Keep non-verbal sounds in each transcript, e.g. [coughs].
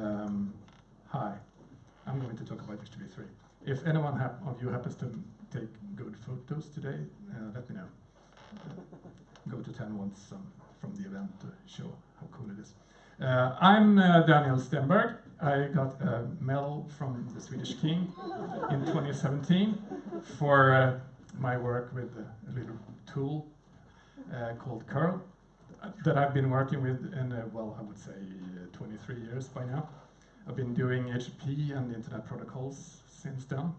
Um, hi, I'm going to talk about HTTP3. If anyone of you happens to take good photos today, uh, let me know. Uh, go to 10 once some from the event to show how cool it is. Uh, I'm uh, Daniel Stenberg. I got a medal from the Swedish King in 2017 for uh, my work with a little tool uh, called curl that I've been working with in, uh, well, I would say uh, 23 years by now. I've been doing HTTP and Internet protocols since then.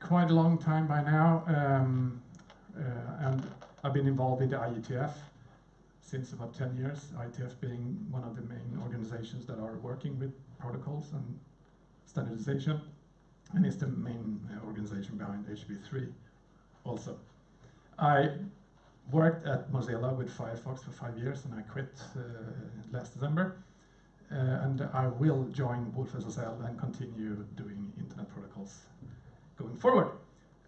Quite a long time by now, um, uh, and I've been involved in the IETF since about 10 years, IETF being one of the main organizations that are working with protocols and standardization, and is the main uh, organization behind HTTP3 also. I worked at Mozilla with Firefox for five years and I quit uh, last December. Uh, and I will join wolfSSL and continue doing internet protocols going forward.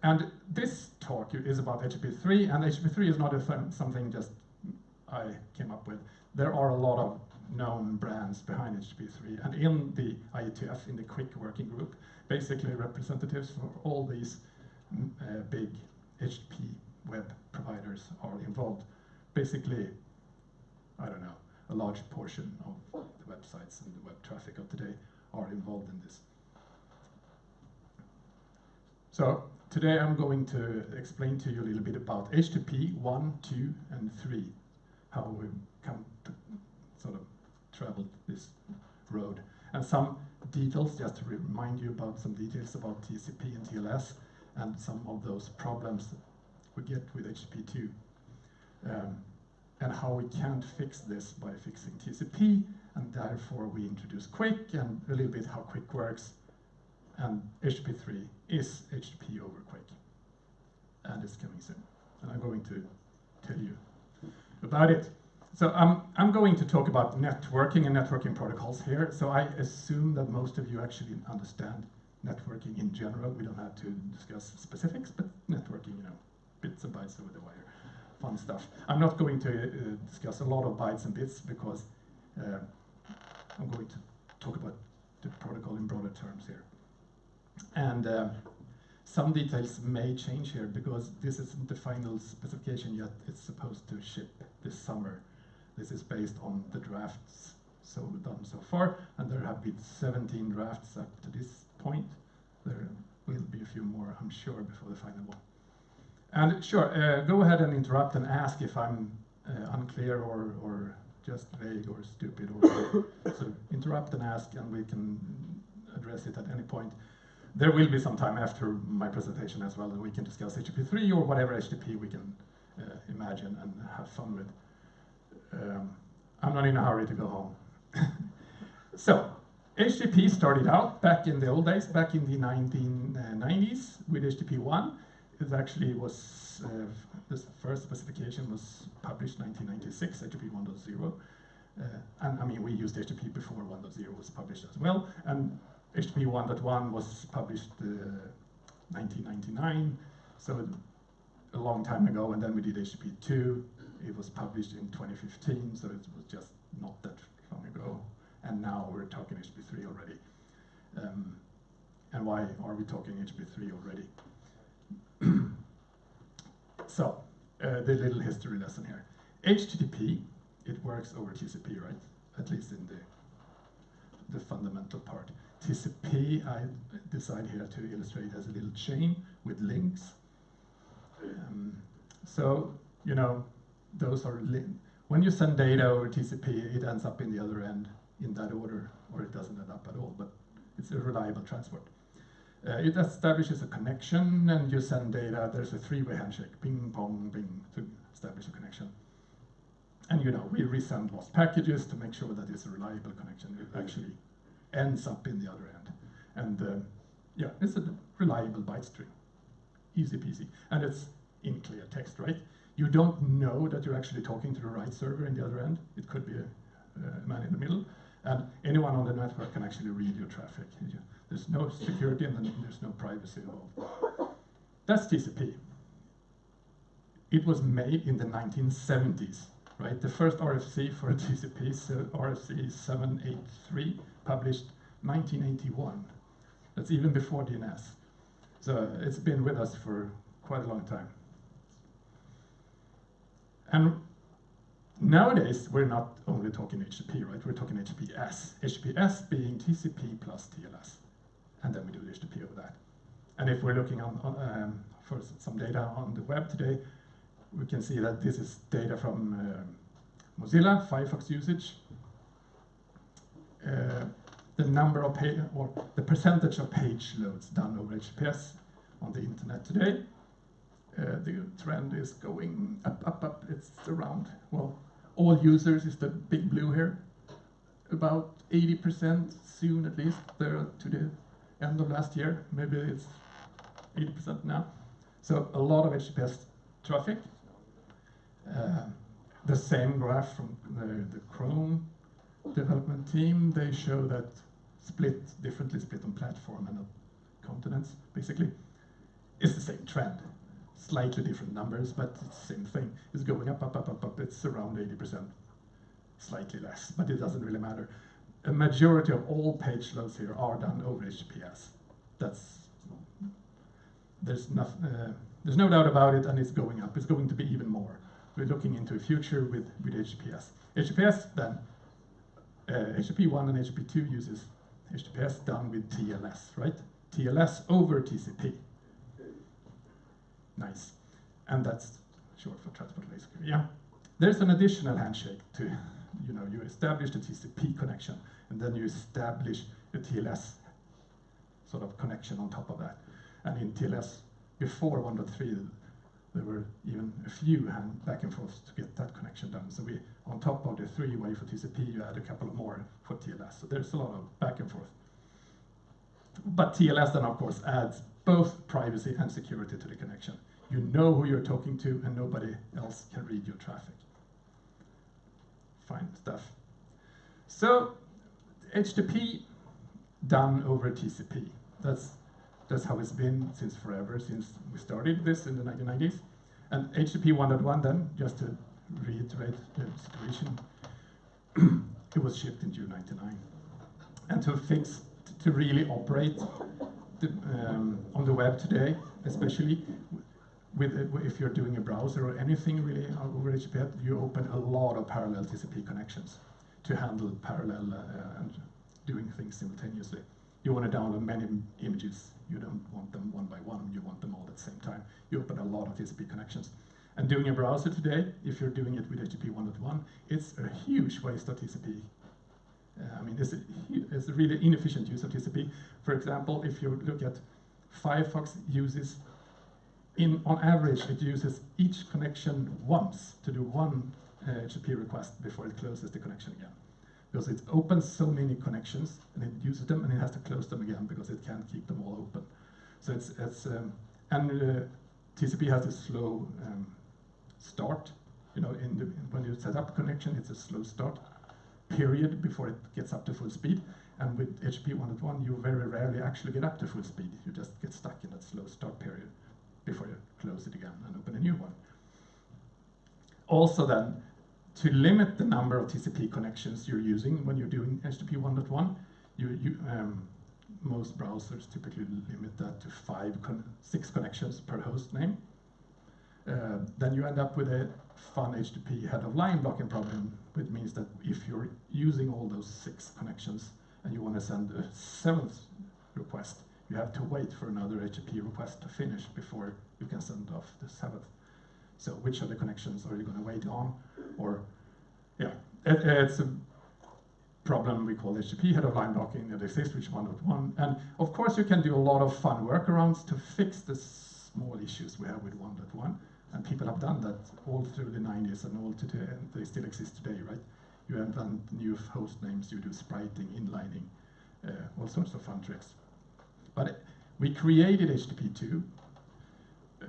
And this talk is about HTTP3, and HTTP3 is not something just I came up with. There are a lot of known brands behind HTTP3, and in the IETF, in the QUIC Working Group, basically representatives for all these mm, uh, big HTTP web providers are involved. Basically, I don't know, a large portion of the websites and the web traffic of today are involved in this. So today I'm going to explain to you a little bit about HTTP 1, 2, and 3, how we come to sort of travel this road. And some details, just to remind you about some details about TCP and TLS and some of those problems we get with HTTP2 um, and how we can't fix this by fixing TCP and therefore we introduce QUIC and a little bit how QUIC works and HTTP3 is HTTP over QUIC and it's coming soon and I'm going to tell you about it. So um, I'm going to talk about networking and networking protocols here. So I assume that most of you actually understand networking in general. We don't have to discuss specifics, but networking, you know, bits and bytes over the wire, fun stuff. I'm not going to uh, discuss a lot of bytes and bits because uh, I'm going to talk about the protocol in broader terms here. And uh, some details may change here because this isn't the final specification yet. It's supposed to ship this summer. This is based on the drafts so done so far, and there have been 17 drafts up to this point. There will be a few more, I'm sure, before the final one. And sure, uh, go ahead and interrupt and ask if I'm uh, unclear or, or just vague or stupid. Or [coughs] so interrupt and ask, and we can address it at any point. There will be some time after my presentation as well that we can discuss HTTP3 or whatever HTTP we can uh, imagine and have fun with. Um, I'm not in a hurry to go home. [coughs] so, HTTP started out back in the old days, back in the 1990s with HTTP 1 it actually was, uh, this first specification was published 1996, HTTP 1.0. Uh, and I mean, we used HTTP before 1.0 was published as well. And HTTP 1.1 was published uh, 1999, so a long time ago. And then we did HTTP 2. It was published in 2015, so it was just not that long ago. And now we're talking HTTP 3 already. Um, and why are we talking HTTP 3 already? [clears throat] so, uh, the little history lesson here. HTTP, it works over TCP, right? At least in the, the fundamental part. TCP, I decide here to illustrate as a little chain with links. Um, so, you know, those are when you send data over TCP, it ends up in the other end in that order, or it doesn't end up at all, but it's a reliable transport. Uh, it establishes a connection and you send data. There's a three-way handshake, ping, pong, ping, to establish a connection. And you know, we resend lost packages to make sure that it's a reliable connection. It actually ends up in the other end. And uh, yeah, it's a reliable byte string. Easy peasy. And it's in clear text, right? You don't know that you're actually talking to the right server in the other end. It could be a, a man in the middle. And anyone on the network can actually read your traffic. There's no security and there's no privacy involved. That's TCP. It was made in the 1970s, right? The first RFC for TCP RFC 783, published 1981. That's even before DNS. So it's been with us for quite a long time. And nowadays, we're not only talking HTTP, right? We're talking HTTPS. HTTPS being TCP plus TLS. And then we do HTTP over that. And if we're looking on, on um, for some data on the web today, we can see that this is data from uh, Mozilla, Firefox usage, uh, the number of page or the percentage of page loads done over HTTPS on the internet today. Uh, the trend is going up, up, up. It's around, well, all users is the big blue here. About 80% soon at least, there to the end of last year. Maybe it's 80% now. So a lot of HTTPS traffic. Uh, the same graph from the, the Chrome development team, they show that split, differently split on platform and on continents, basically. It's the same trend. Slightly different numbers, but it's the same thing. It's going up, up, up, up, up. It's around 80%. Slightly less, but it doesn't really matter. A majority of all page loads here are done over HTTPS. That's there's, no, uh, there's no doubt about it, and it's going up. It's going to be even more. We're looking into a future with, with HTTPS. HTTPS then, uh, HTTP1 and HTTP2 uses HTTPS done with TLS, right? TLS over TCP. Nice. And that's short for transport layer. Yeah. There's an additional handshake to, you know, you establish the TCP connection, and then you establish a TLS sort of connection on top of that. And in TLS, before 1.3, there were even a few back and forth to get that connection done. So we, on top of the three-way for TCP, you add a couple of more for TLS. So there's a lot of back and forth. But TLS then, of course, adds both privacy and security to the connection. You know who you're talking to, and nobody else can read your traffic. Fine stuff. So HTTP done over TCP. That's that's how it's been since forever, since we started this in the 1990s. And HTTP 1.1 then, just to reiterate the situation, [clears throat] it was shipped in June 99. And to fix, to really operate the, um, on the web today, especially with if you're doing a browser or anything really over HTTP, you open a lot of parallel TCP connections to handle parallel uh, and doing things simultaneously. You want to download many images you don't want them one by one, you want them all at the same time. You open a lot of TCP connections. And doing a browser today, if you're doing it with HTTP 1.1, it's a huge waste of TCP. Uh, I mean, it's a, it's a really inefficient use of TCP. For example, if you look at Firefox uses, in on average, it uses each connection once to do one uh, HTTP request before it closes the connection again because it opens so many connections and it uses them and it has to close them again because it can't keep them all open. So it's, it's um, and uh, TCP has a slow um, start. You know, in the, when you set up a connection, it's a slow start period before it gets up to full speed. And with HTTP 1.1, you very rarely actually get up to full speed. You just get stuck in that slow start period before you close it again and open a new one. Also then, to limit the number of TCP connections you're using when you're doing HTTP 1.1, you, you, um, most browsers typically limit that to five, con six connections per host name. Uh, then you end up with a fun HTTP head of line blocking problem, which means that if you're using all those six connections and you want to send a seventh request, you have to wait for another HTTP request to finish before you can send off the seventh. So which of the connections are you going to wait on? Or, yeah, it, it's a problem we call HTTP head of line blocking that exists with 1.1. And of course, you can do a lot of fun workarounds to fix the small issues we have with 1.1. And people have done that all through the 90s and all today, and they still exist today, right? You invent new host names, you do spriting, inlining, uh, all sorts of fun tricks. But we created HTTP2 uh,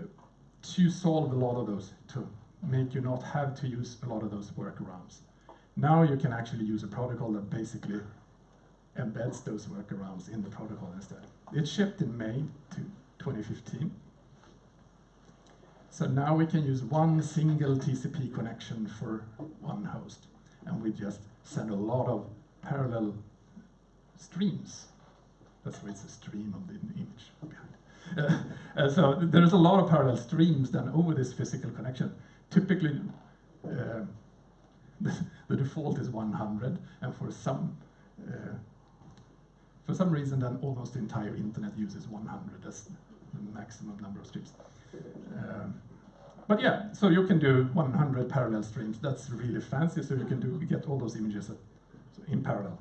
to solve a lot of those, to make you not have to use a lot of those workarounds. Now you can actually use a protocol that basically embeds those workarounds in the protocol instead. It shipped in May to 2015. So now we can use one single TCP connection for one host. And we just send a lot of parallel streams. That's why it's a stream of the image behind. Uh, uh, so there's a lot of parallel streams then over this physical connection. Typically, uh, the, the, default is 100, and for some uh, for some reason, then almost the entire internet uses 100 as the maximum number of streams. Um, but yeah, so you can do 100 parallel streams. That's really fancy. So you can do get all those images in parallel.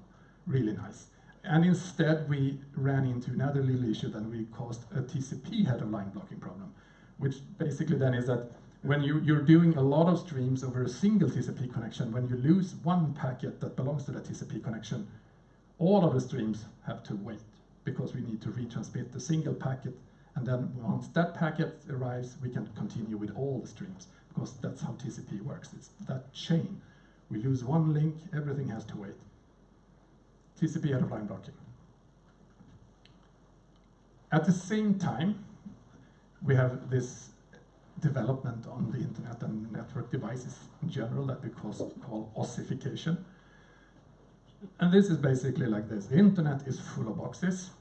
Really nice. And instead, we ran into another little issue that we caused a TCP head of line blocking problem, which basically then is that when you, you're doing a lot of streams over a single TCP connection, when you lose one packet that belongs to that TCP connection, all of the streams have to wait because we need to retransmit the single packet and then once that packet arrives, we can continue with all the streams because that's how TCP works. It's that chain. We lose one link, everything has to wait. TCP of line blocking. At the same time, we have this development on the internet and network devices in general that we call, call ossification. And this is basically like this. The internet is full of boxes.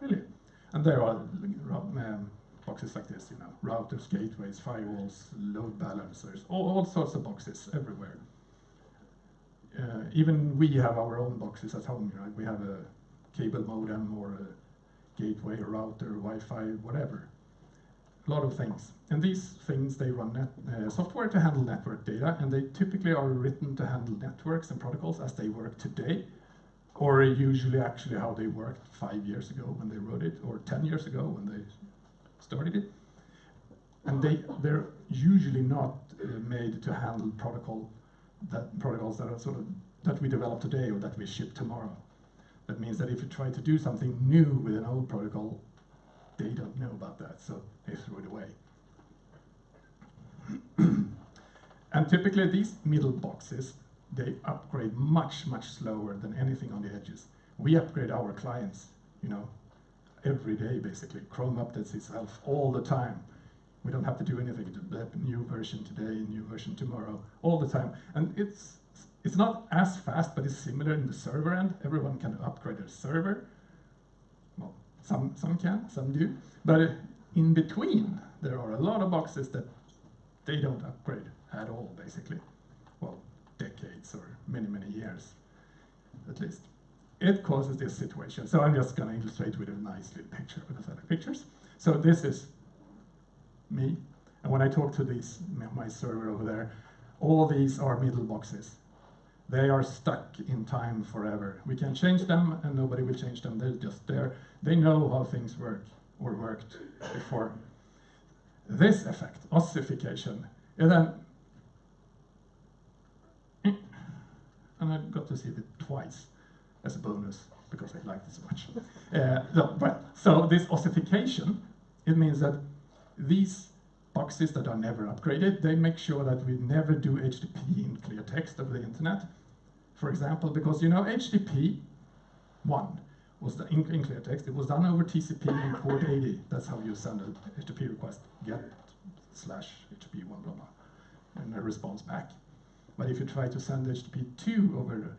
Really. And there are um, boxes like this, you know, routers, gateways, firewalls, load balancers, all, all sorts of boxes everywhere. Uh, even we have our own boxes at home, right? We have a cable modem or a gateway, a router, Wi-Fi, whatever a lot of things. And these things, they run net, uh, software to handle network data, and they typically are written to handle networks and protocols as they work today, or usually actually how they worked five years ago when they wrote it, or 10 years ago when they started it. And they, they're usually not uh, made to handle protocol that protocols that are sort of that we develop today or that we ship tomorrow. That means that if you try to do something new with an old protocol, they don't know about that, so they threw it away. [clears throat] and typically these middle boxes, they upgrade much, much slower than anything on the edges. We upgrade our clients, you know, every day basically. Chrome updates itself all the time. We don't have to do anything a new version today, new version tomorrow, all the time. And it's it's not as fast, but it's similar in the server end. Everyone can upgrade their server. Well, some, some can, some do. But in between, there are a lot of boxes that they don't upgrade at all, basically. Well, decades or many, many years, at least. It causes this situation. So I'm just going to illustrate with a nice little picture with the pictures. So this is me. And when I talk to these, my server over there, all these are middle boxes. They are stuck in time forever. We can change them and nobody will change them. They're just there. They know how things work or worked before. This effect, ossification, and then [coughs] and I got to see it twice as a bonus because I liked it so much. [laughs] Uh, but, so this ossification, it means that these boxes that are never upgraded, they make sure that we never do HTTP in clear text over the internet. For example, because you know HTTP 1 was the, in, in clear text, it was done over TCP in port 80. That's how you send an HTTP request, get slash HTTP 1 blah blah, and a response back. But if you try to send HTTP 2 over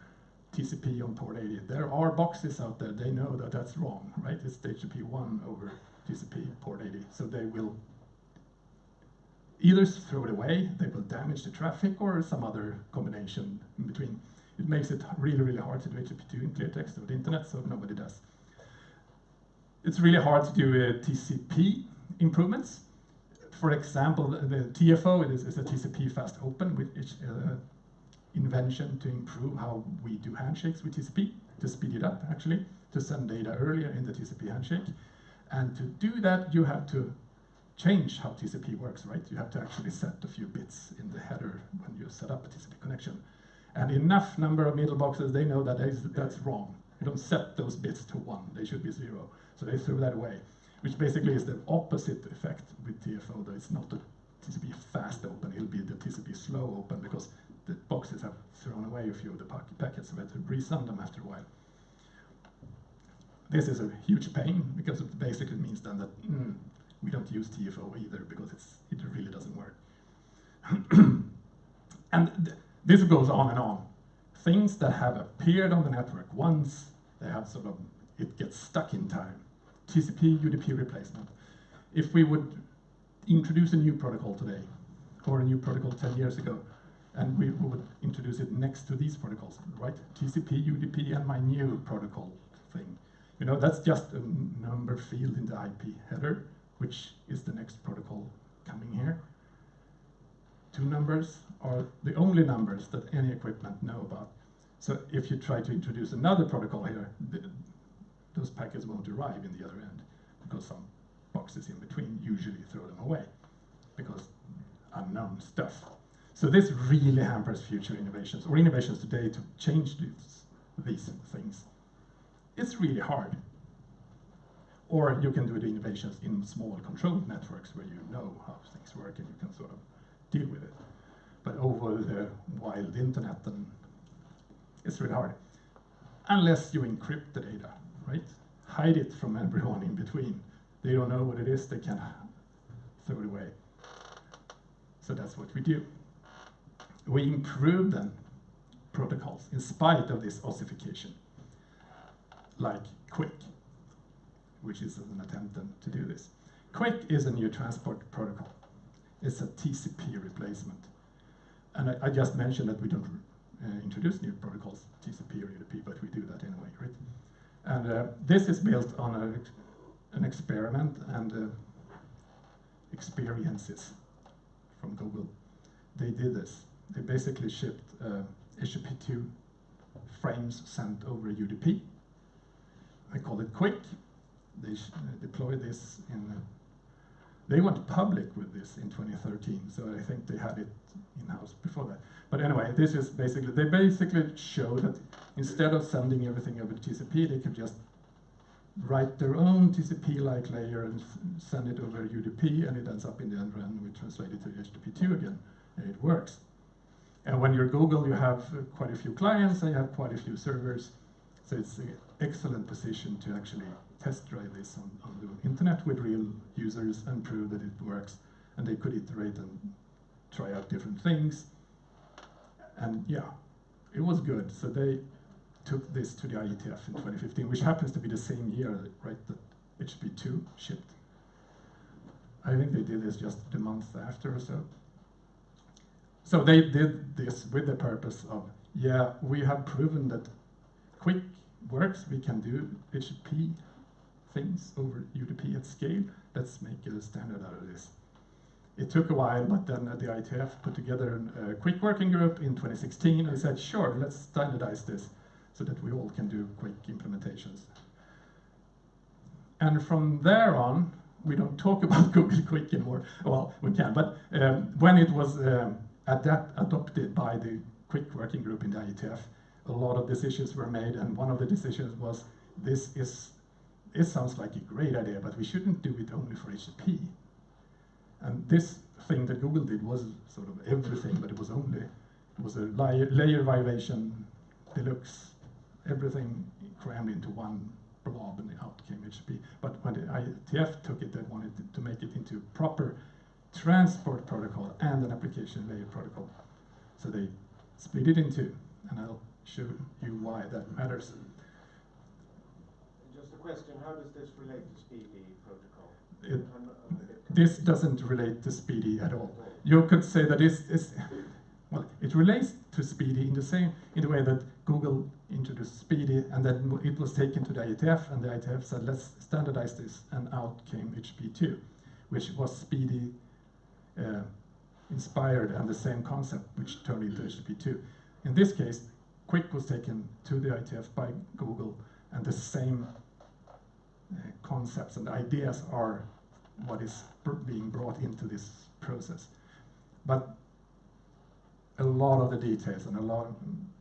TCP on port 80, there are boxes out there, they know that that's wrong, right? It's HTTP 1 over TCP port 80, so they will either throw it away, they will damage the traffic, or some other combination in between. It makes it really, really hard to do HTTP2 in clear text over the internet, so nobody does. It's really hard to do uh, TCP improvements. For example, the, TFO is, is, a TCP fast open, which is uh, invention to improve how we do handshakes with TCP, to speed it up actually, to send data earlier in the TCP handshake. And to do that, you have to change how TCP works, right? You have to actually set a few bits in the header when you set up a TCP connection. And enough number of middle boxes, they know that that's wrong. You don't set those bits to one, they should be zero. So they threw that away, which basically is the opposite effect with TFO, that it's not the TCP fast open, it'll be the TCP slow open because the boxes have thrown away a few of the packets, so we have to resend them after a while. This is a huge pain because it basically means then that mm, we don't use TFO either because it really doesn't work. [clears throat] and this goes on and on. things that have appeared on the network once they have sort of it gets stuck in time. TCP UDP replacement. If we would introduce a new protocol today, or a new protocol 10 years ago, and we would introduce it next to these protocols, right? TCP, UDP, and my new protocol thing. You know, that's just a number field in the IP header, which is the next protocol coming here. Two numbers are the only numbers that any equipment know about. So if you try to introduce another protocol here, the, those packets won't arrive in the other end because some boxes in between usually throw them away because unknown stuff. So this really hampers future innovations or innovations today to change these, these things. It's really hard. Or you can do the innovations in small controlled networks where you know how things work and you can sort of deal with it. But over the wild internet, and it's really hard. Unless you encrypt the data, right? Hide it from everyone in between. They don't know what it is, they can throw it away. So that's what we do. We improve then protocols in spite of this ossification, like QUIC, which is an attempt then to do this. QUIC is a new transport protocol. It's a TCP replacement. And I, I just mentioned that we don't uh, introduce new protocols, TCP or UDP, but we do that anyway, right? And uh, this is built on a, an experiment and uh, experiences from Google. They did this. They basically shipped uh, HTTP2 frames sent over UDP. They call it QUIC. They uh, deployed this in. Uh, they went public with this in 2013, so I think they had it in-house before that. But anyway, this is basically, they basically show that instead of sending everything over TCP, they could just write their own TCP-like layer and send it over UDP, and it ends up in the end run. We translate it to HTTP2 again, and it works. And when you're Google, you have uh, quite a few clients, and you have quite a few servers, so it's an excellent position to actually test drive this on, on the internet with real users and prove that it works. And they could iterate and try out different things. And yeah, it was good. So they took this to the IETF in 2015, which happens to be the same year, right, that HTTP2 shipped. I think they did this just the month after or so. So they did this with the purpose of, yeah, we have proven that QUIC works, we can do HTTP things over UDP at scale. Let's make a standard out of this. It took a while, but then the IETF put together a QUIC working group in 2016 and said, sure, let's standardize this so that we all can do QUIC implementations. And from there on, we don't talk [laughs] about Google QUIC anymore. Well, we can, but um, when it was um, adapt adopted by the QUIC working group in the IETF, a lot of decisions were made, and one of the decisions was this is it sounds like a great idea, but we shouldn't do it only for HTTP. And this thing that Google did was sort of everything, but it was only, it was a layer, layer violation deluxe, everything crammed into one blob and out came HTTP. But when the IETF took it, they wanted to make it into proper transport protocol and an application layer protocol. So they split it in two, and I'll show you why that matters Just a question, how does this relate to SPDY protocol? It, this doesn't relate to SPDY at all. You could say that this is, well, it relates to SPDY in the same, in the way that Google introduced SPDY and then it was taken to the IETF and the IETF said, let's standardize this and out came HTTP2, which was SPDY uh, inspired and the same concept which turned into HTTP2. In this case, QUIC was taken to the IETF by Google and the same concepts and ideas are what is being brought into this process. But a lot of the details and a lot,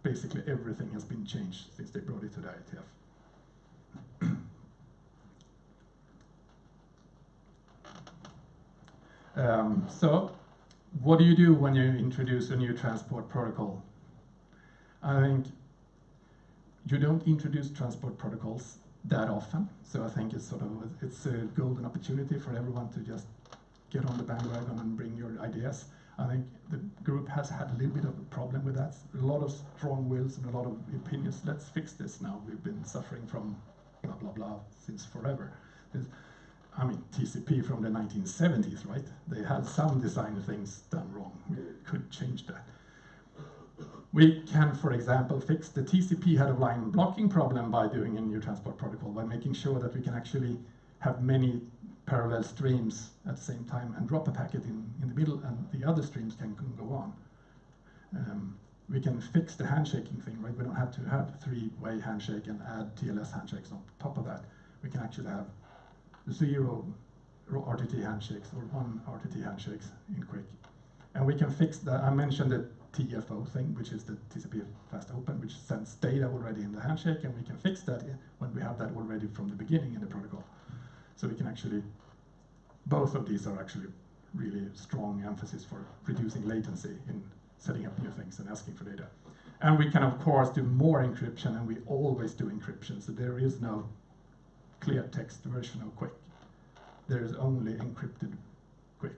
basically everything has been changed since they brought it to the IETF. [clears throat] um, so, what do you do when you introduce a new transport protocol? I think you don't introduce transport protocols that often. So I think it's sort of it's a golden opportunity for everyone to just get on the bandwagon and bring your ideas. I think the group has had a little bit of a problem with that. A lot of strong wills and a lot of opinions. Let's fix this now. We've been suffering from blah blah blah since forever. This, I mean, TCP from the 1970s, right? They had some design things done wrong. We could change that. We can, for example, fix the TCP head of line blocking problem by doing a new transport protocol, by making sure that we can actually have many parallel streams at the same time and drop a packet in, in the middle and the other streams can, can go on. Um, we can fix the handshaking thing, right? We don't have to have three-way handshake and add TLS handshakes on top of that. We can actually have zero RTT handshakes or one RTT handshakes in QUIC. And we can fix that. I mentioned the TFO thing, which is the TCP fast open, which sends data already in the handshake, and we can fix that when we have that already from the beginning in the protocol. So we can actually, both of these are actually really strong emphasis for reducing latency in setting up new things and asking for data. And we can, of course, do more encryption, and we always do encryption, so there is no clear text version of QUIC. There is only encrypted QUIC.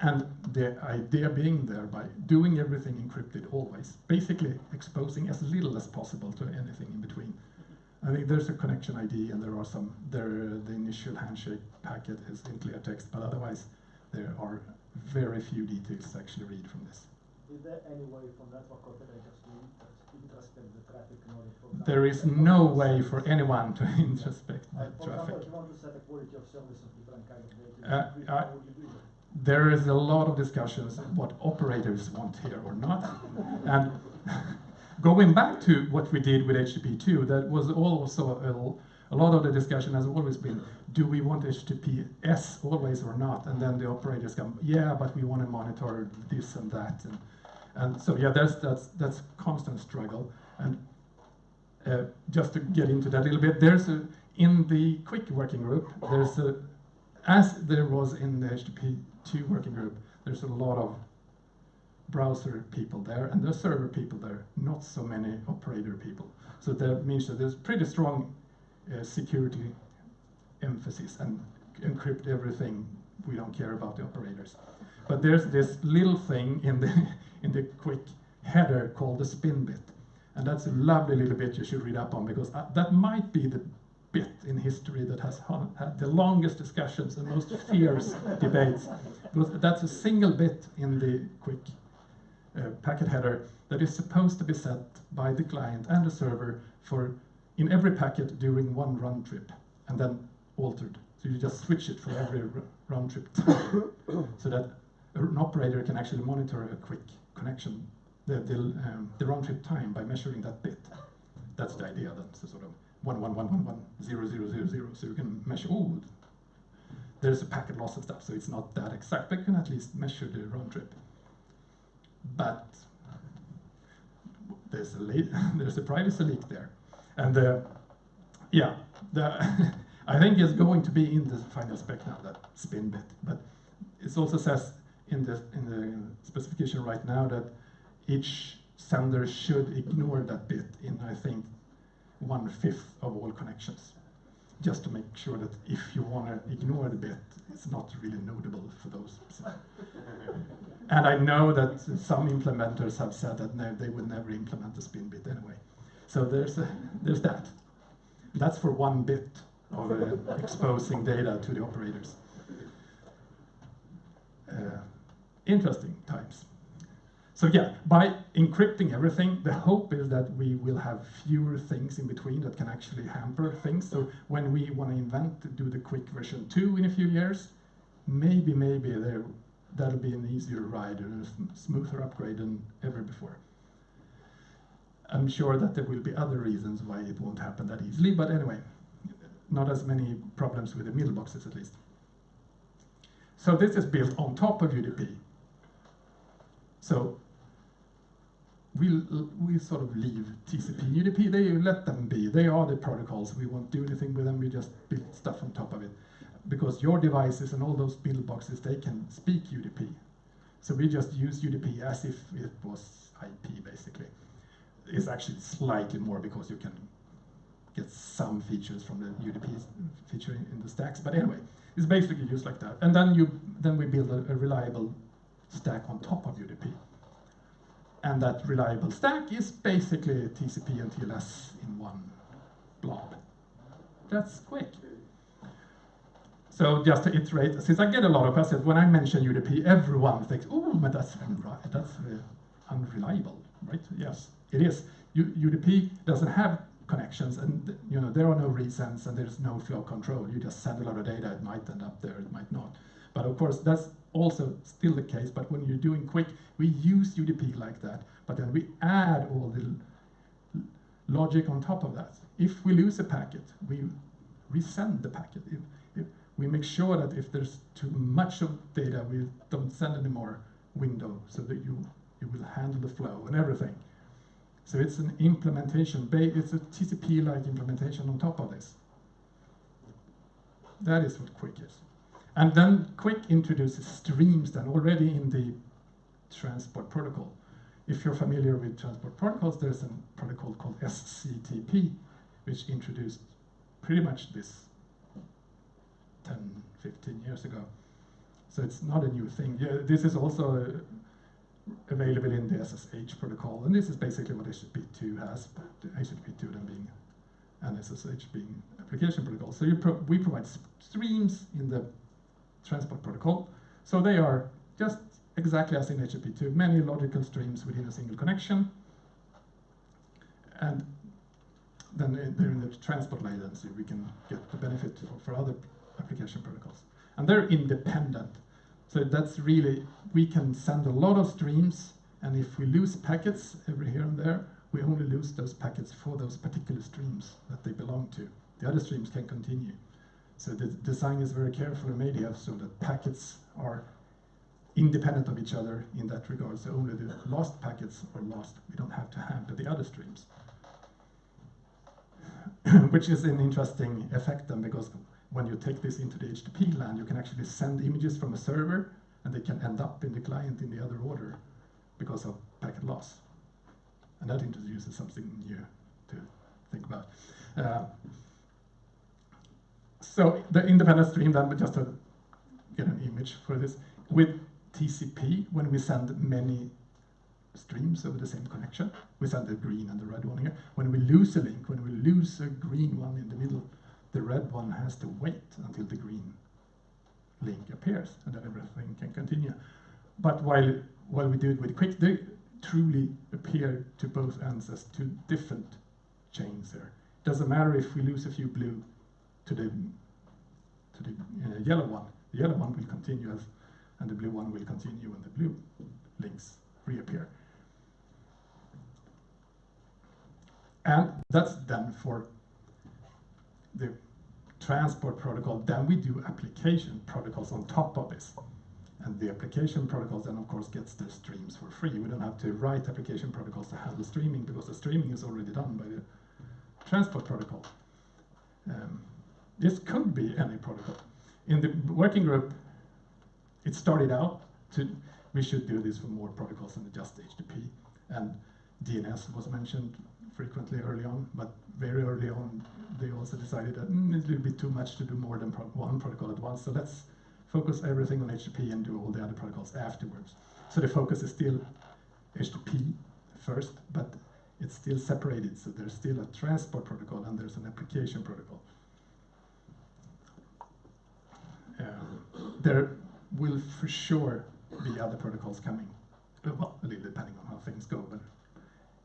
And the idea being there by doing everything encrypted always, basically exposing as little as possible to anything in between. I think there's a connection ID and there are some, there, the initial handshake packet is in clear text, but otherwise there are very few details to actually read from this. Is there any way for network operators to introspect the traffic in order for There is no way for anyone to [laughs] introspect the For traffic. example, if you want to set a quality of service of different kind of data, Uh, I- how would you do that? There is a lot of discussions what operators want here or not. and [laughs] going back to what we did with HTTP2, that was also a, a lot of the discussion has always been, do we want HTTPS always or not? And then the operators come, yeah, but we want to monitor this and that. And, and so yeah, that's, that's, that's constant struggle. And uh, just to get into that a little bit, there's a, in the QUIC working group, there's a, as there was in the HTTP2 working group, there's a lot of browser people there and there's server people there, not so many operator people. So that means that there's pretty strong uh, security emphasis and encrypt everything. We don't care about the operators. But there's this little thing in the [laughs] in the QUIC header called the spin bit. And that's a lovely little bit you should read up on because uh, that might be the bit in history that has had the longest discussions and most fierce [laughs] debates. Because that's a single bit in the QUIC uh, packet header that is supposed to be set by the client and the server for in every packet during one round trip and then altered. So you just switch it for every round trip time [coughs] so that an operator can actually monitor a QUIC connection, the, the, um, the round trip time by measuring that bit. That's the idea. That's a sort of one one one one one zero zero zero zero. So you can measure. Oh, there's a packet loss and stuff. So it's not that exact, but you can at least measure the round trip. But there's a [laughs] there's a privacy leak there, and uh, yeah, the [laughs] I think it's going to be in the final spec now that spin bit, but it also says in the in the specification right now that each sender should ignore that bit in I think one fifth of all connections, just to make sure that if you want to ignore the bit, it's not really notable for those. [laughs] and I know that some implementers have said that no, they would never implement the spin bit anyway. So there's a, there's that. That's for one bit of uh, exposing data to the operators. Uh, interesting times. So yeah, by encrypting everything, the hope is that we will have fewer things in between that can actually hamper things. So when we want to invent to do the QUIC version 2 in a few years, maybe, maybe there, that'll be an easier ride and a smoother upgrade than ever before. I'm sure that there will be other reasons why it won't happen that easily, but anyway, not as many problems with the middle boxes at least. So this is built on top of UDP. So we we sort of leave TCP, UDP. They let them be. They are the protocols. We won't do anything with them. We just build stuff on top of it, because your devices and all those build boxes they can speak UDP. So we just use UDP as if it was IP basically. It's actually slightly more because you can get some features from the UDP feature in, in the stacks. But anyway, it's basically used like that. And then you then we build a, a reliable stack on top of UDP. And that reliable stack is basically TCP and TLS in one blob. That's QUIC. So just to iterate, since I get a lot of questions, when I mention UDP, everyone thinks, oh, but that's, that's uh, unreliable, right? Yes, it is. U UDP doesn't have connections and you know there are no resends and there's no flow control. You just send a lot of data, it might end up there, it might not. But of course, that's also still the case, but when you're doing QUIC, we use UDP like that, but then we add all the logic on top of that. If we lose a packet, we resend the packet. If, if we make sure that if there's too much of data, we don't send any more window so that you, you will handle the flow and everything. So it's an implementation, it's a TCP-like implementation on top of this. That is what QUIC is. And then QUIC introduces streams then already in the transport protocol. If you're familiar with transport protocols, there's a protocol called SCTP, which introduced pretty much this 10, 15 years ago. So it's not a new thing. Yeah, this is also available in the SSH protocol, and this is basically what HTTP2 has, but HTTP2 then being and SSH being application protocol. So pro we provide streams in the transport protocol. So they are just exactly as in HTTP2, many logical streams within a single connection. And then they're the transport latency, we can get the benefit for, for other application protocols. And they're independent. So that's really, we can send a lot of streams, and if we lose packets every here and there, we only lose those packets for those particular streams that they belong to. The other streams can continue. So the design is very carefully made here so that packets are independent of each other in that regard. So only the lost packets are lost. We don't have to handle the other streams. [clears throat] Which is an interesting effect then because when you take this into the HTTP land, you can actually send images from a server and they can end up in the client in the other order because of packet loss. And that introduces something new to think about. Uh, so the independent stream then, just to get an image for this, with TCP, when we send many streams over the same connection, we send the green and the red one here. When we lose a link, when we lose a green one in the middle, the red one has to wait until the green link appears, and then everything can continue. But while, while we do it with QUIC, they truly appear to both ends as two different chains there. Doesn't matter if we lose a few blue to the to the uh, yellow one. The yellow one will continue as, and the blue one will continue when the blue links reappear. And that's done for the transport protocol. Then we do application protocols on top of this. And the application protocols then of course gets their streams for free. We don't have to write application protocols to handle streaming because the streaming is already done by the transport protocol. Um, this could be any protocol. In the working group, it started out to, we should do this for more protocols than just HTTP. And DNS was mentioned frequently early on, but very early on, they also decided that mm, a little bit too much to do more than pro one protocol at once. So let's focus everything on HTTP and do all the other protocols afterwards. So the focus is still HTTP first, but it's still separated. So there's still a transport protocol and there's an application protocol. There will for sure be other protocols coming. Well, a little depending on how things go, but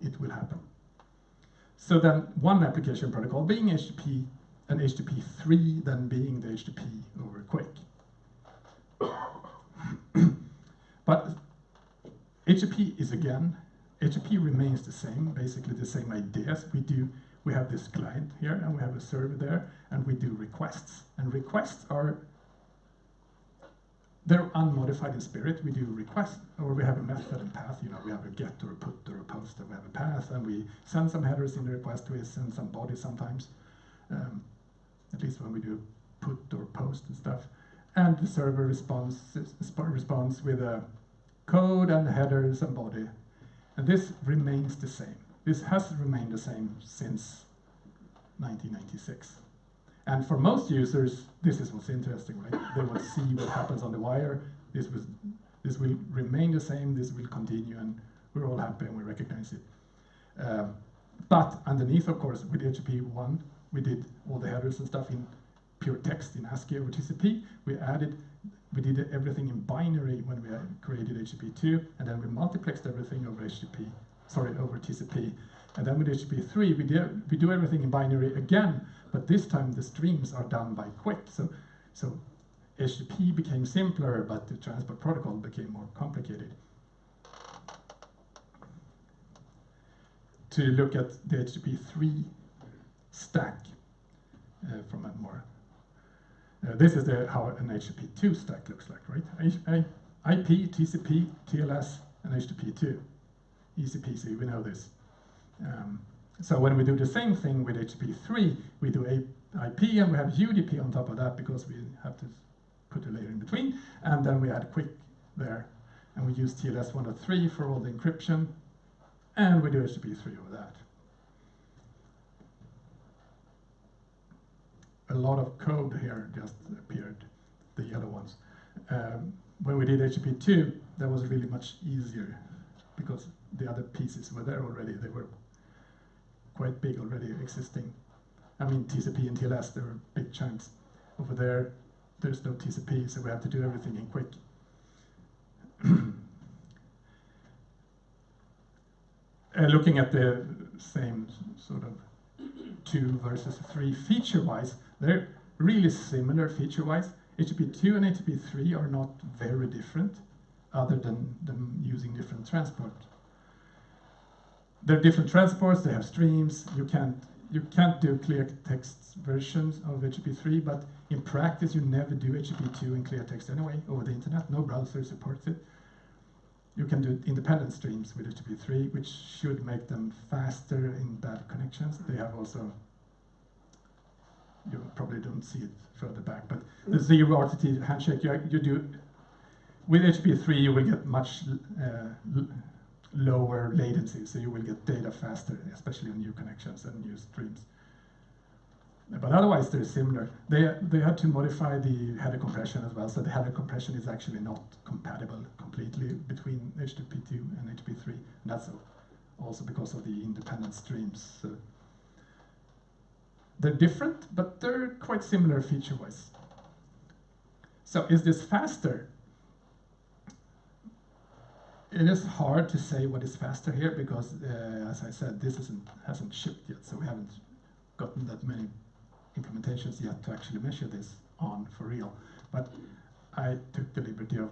it will happen. So then one application protocol being HTTP and HTTP3 then being the HTTP over QUIC. [coughs] but HTTP is again, HTTP remains the same, basically the same ideas. We do, we have this client here and we have a server there and we do requests. And requests are they're unmodified in spirit. We do request, or we have a method and path. You know, we have a get or a put or a post, and we have a path, and we send some headers in the request. We send some bodies sometimes, um, at least when we do put or post and stuff. And the server responds responds with a code and headers and body, and this remains the same. This has remained the same since 1996. And for most users, this is what's interesting, right? They will see what happens on the wire. This was, this will remain the same. This will continue, and we're all happy and we recognize it. Um, but underneath, of course, with HTTP one, we did all the headers and stuff in pure text in ASCII over TCP. We added, we did everything in binary when we created HTTP two, and then we multiplexed everything over HTTP, sorry, over TCP. And then with HTTP three, we do we do everything in binary again, but this time the streams are done by QUIC. So, so HTTP became simpler, but the transport protocol became more complicated. To look at the HTTP 3 stack uh, from a more, uh, this is the, how an HTTP 2 stack looks like, right? IP, TCP, TLS, and HTTP 2. Easy peasy, we know this. Um, so when we do the same thing with HTTP3, we do IP and we have UDP on top of that because we have to put a layer in between. And then we add QUIC there. And we use TLS 1.3 for all the encryption. And we do HTTP3 over that. A lot of code here just appeared, the yellow ones. Um, when we did HTTP2, that was really much easier because the other pieces were there already. They were quite big already existing. I mean, TCP and TLS, they were big chunks. Over there, there's no TCP, so we have to do everything in QUIC. [clears throat] uh, looking at the same sort of two versus three feature-wise, they're really similar feature-wise. HTTP2 and HTTP3 are not very different, other than them using different transport they're different transports, they have streams, you can't you can't do clear text versions of HTTP3, but in practice you never do HTTP2 in clear text anyway over the internet, no browser supports it. You can do independent streams with HTTP3, which should make them faster in bad connections. They have also, you probably don't see it further back, but the zero RTT handshake, you, you do, with HTTP3 you will get much uh, lower latency, so you will get data faster, especially on new connections and new streams. But otherwise, they're similar. They, they had to modify the header compression as well, so the header compression is actually not compatible completely between HTTP2 and HTTP3, and that's also because of the independent streams. So they're different, but they're quite similar feature-wise. So is this faster? It is hard to say what is faster here because, uh, as I said, this isn't, hasn't shipped yet, so we haven't gotten that many implementations yet to actually measure this on for real. But I took the liberty of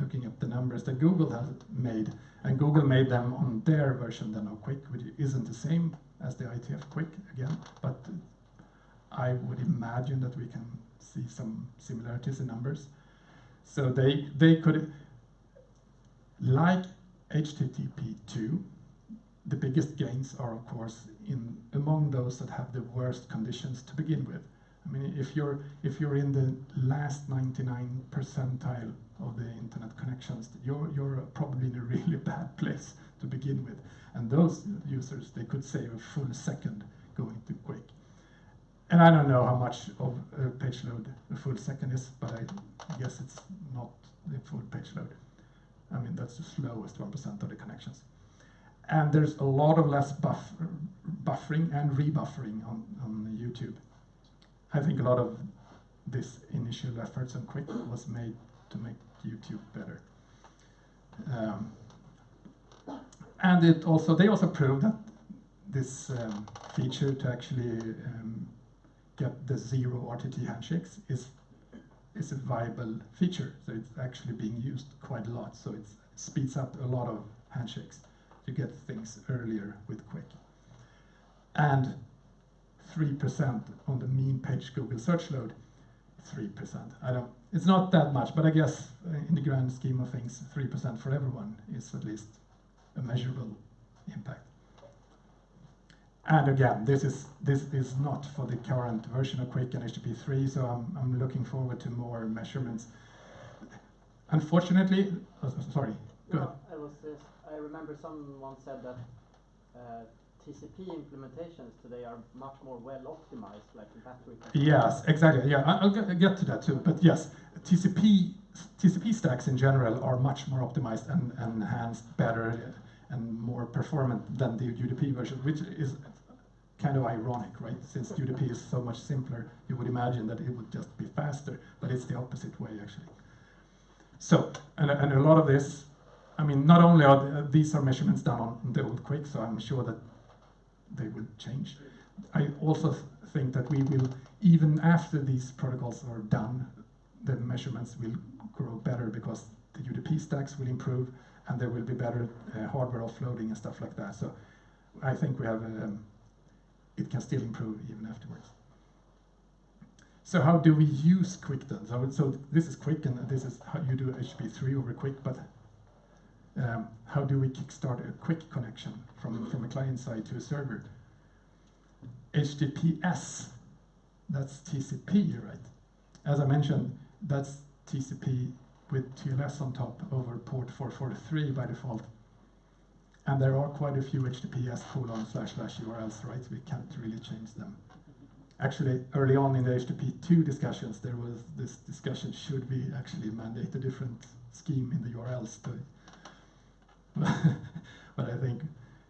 looking at the numbers that Google has made, and Google made them on their version then of QUIC, which isn't the same as the IETF QUIC again, but I would imagine that we can see some similarities in numbers. So they they could like HTTP2, the biggest gains are, of course, in among those that have the worst conditions to begin with. I mean, if you're if you're in the last 99 percentile of the internet connections, you're you're probably in a really [laughs] bad place to begin with. And those users, they could save a full second going to QUIC. And I don't know how much of a page load a full second is, but I guess it's not the full page load. I mean, that's the slowest 1% of the connections. And there's a lot of less buff buffering and rebuffering on, on YouTube. I think a lot of this initial efforts on QUIC was made to make YouTube better. Um, and it also they also proved that this um, feature to actually um, get the zero RTT handshakes is is a viable feature. So it's actually being used quite a lot. So it speeds up a lot of handshakes to get things earlier with QUIC. And 3% on the mean page Google search load, 3%. I don't, it's not that much, but I guess uh, in the grand scheme of things, 3% for everyone is at least a measurable impact. And again, this is this is not for the current version of QUIC and HTTP3, so I'm, I'm looking forward to more measurements. Unfortunately, oh, sorry, go no, I was I remember someone said that uh, TCP implementations today are much more well optimized, like battery. Yes, exactly. Yeah, I'll get, get to that too. But yes, TCP TCP stacks in general are much more optimized and and enhanced, better, and more performant than the UDP version, which is kind of ironic, right? Since [laughs] UDP is so much simpler, you would imagine that it would just be faster, but it's the opposite way actually. So, and, and a lot of this, I mean, not only are the, these are measurements done on the old QUIC, so I'm sure that they will change. I also th- think that we will, even after these protocols are done, the measurements will grow better because the UDP stacks will improve and there will be better uh, hardware offloading and stuff like that. So I think we have, um, it can still improve even afterwards. So how do we use QUIC? So, so this is QUIC and this is how you do HTTP3 over QUIC, but um, how do we kickstart a QUIC connection from, from a client side to a server? HTTPS, that's TCP, right? As I mentioned, that's TCP with TLS on top over port 443 by default. And there are quite a few HTTPS colon slash slash URLs, right? We can't really change them. Actually, early on in the HTTP2 discussions, there was this discussion, should we actually mandate a different scheme in the URLs [laughs] but I think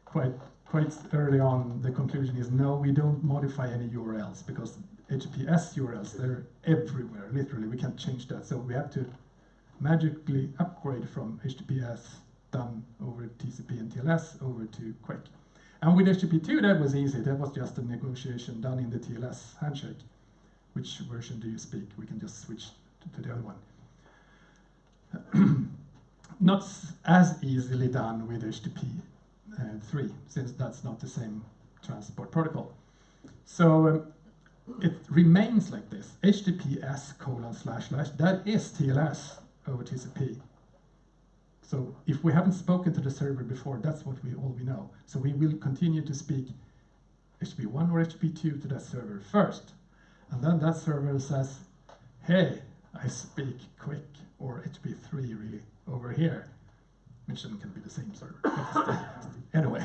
quite quite early on the conclusion is no, we don't modify any URLs because HTTPS URLs they're everywhere. Literally, we can't change that. So we have to magically upgrade from HTTPS done over TCP and TLS over to QUIC. And with HTTP2 that was easy. That was just a negotiation done in the TLS handshake. Which version do you speak? We can just switch to, to the other one [clears throat] not as easily done with HTTP uh, 3, since that's not the same transport protocol. So um, it remains like this, HTTPS colon slash slash, that is TLS Uh, over TCP. So if we haven't spoken to the server before, that's what we all we know. So we will continue to speak HTTP1 or HTTP2 to that server first. And then that server says, hey, I speak QUIC, or HTTP3 really over here, which then can be the same server. [laughs] anyway,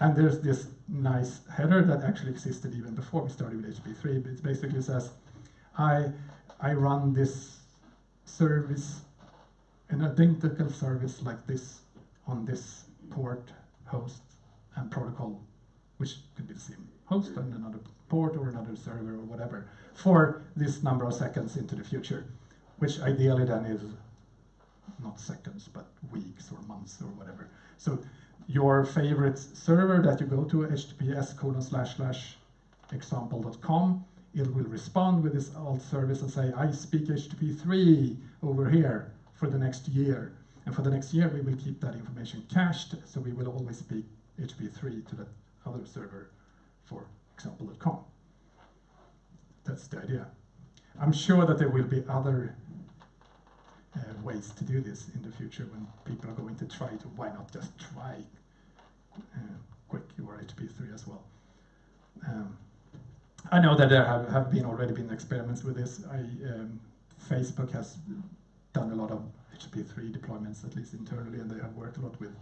and there's this nice header that actually existed even before we started with HTTP3. It basically says, I, I run this service, an identical service like this on this port, host, and protocol, which could be the same host on another port or another server or whatever, for this number of seconds into the future, which ideally then is not seconds, but weeks or months or whatever. So your favorite server that you go to, https colon slash slash example.com, it will respond with this alt service and say, I speak HTTP3 over here for the next year. And for the next year, we will keep that information cached, so we will always speak HTTP3 to that other server for example.com. That's the idea. I'm sure that there will be other uh, ways to do this in the future when people are going to try to, why not just try uh, QUIC or HTTP3 as well. Um, I know that there have, have been already been experiments with this. I, um, Facebook has done a lot of HTTP3 deployments, at least internally, and they have worked a lot with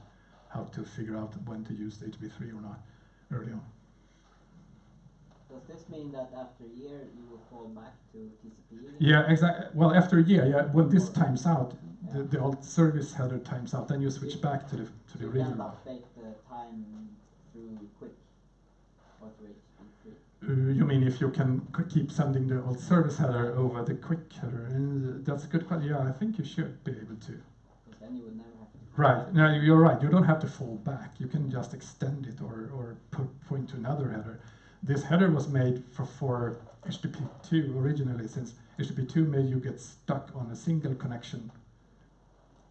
how to figure out when to use HTTP3 or not early on. Does this mean that after a year you will fall back to TCP? Yeah, exactly. Well, after a year, yeah, when this times out, the, the alt service header times out, then you switch back to the to the You original. can one. update the time through QUIC or through HTTP3. You mean if you can keep sending the alt service header over the QUIC header? Uh, that's a good question. Yeah, I think you should be able to. Because then you would never have to. Right. No, you're right. You don't have to fall back. You can just extend it or, or put, point to another header. This header was made for, for HTTP2 originally, since HTTP2 made you get stuck on a single connection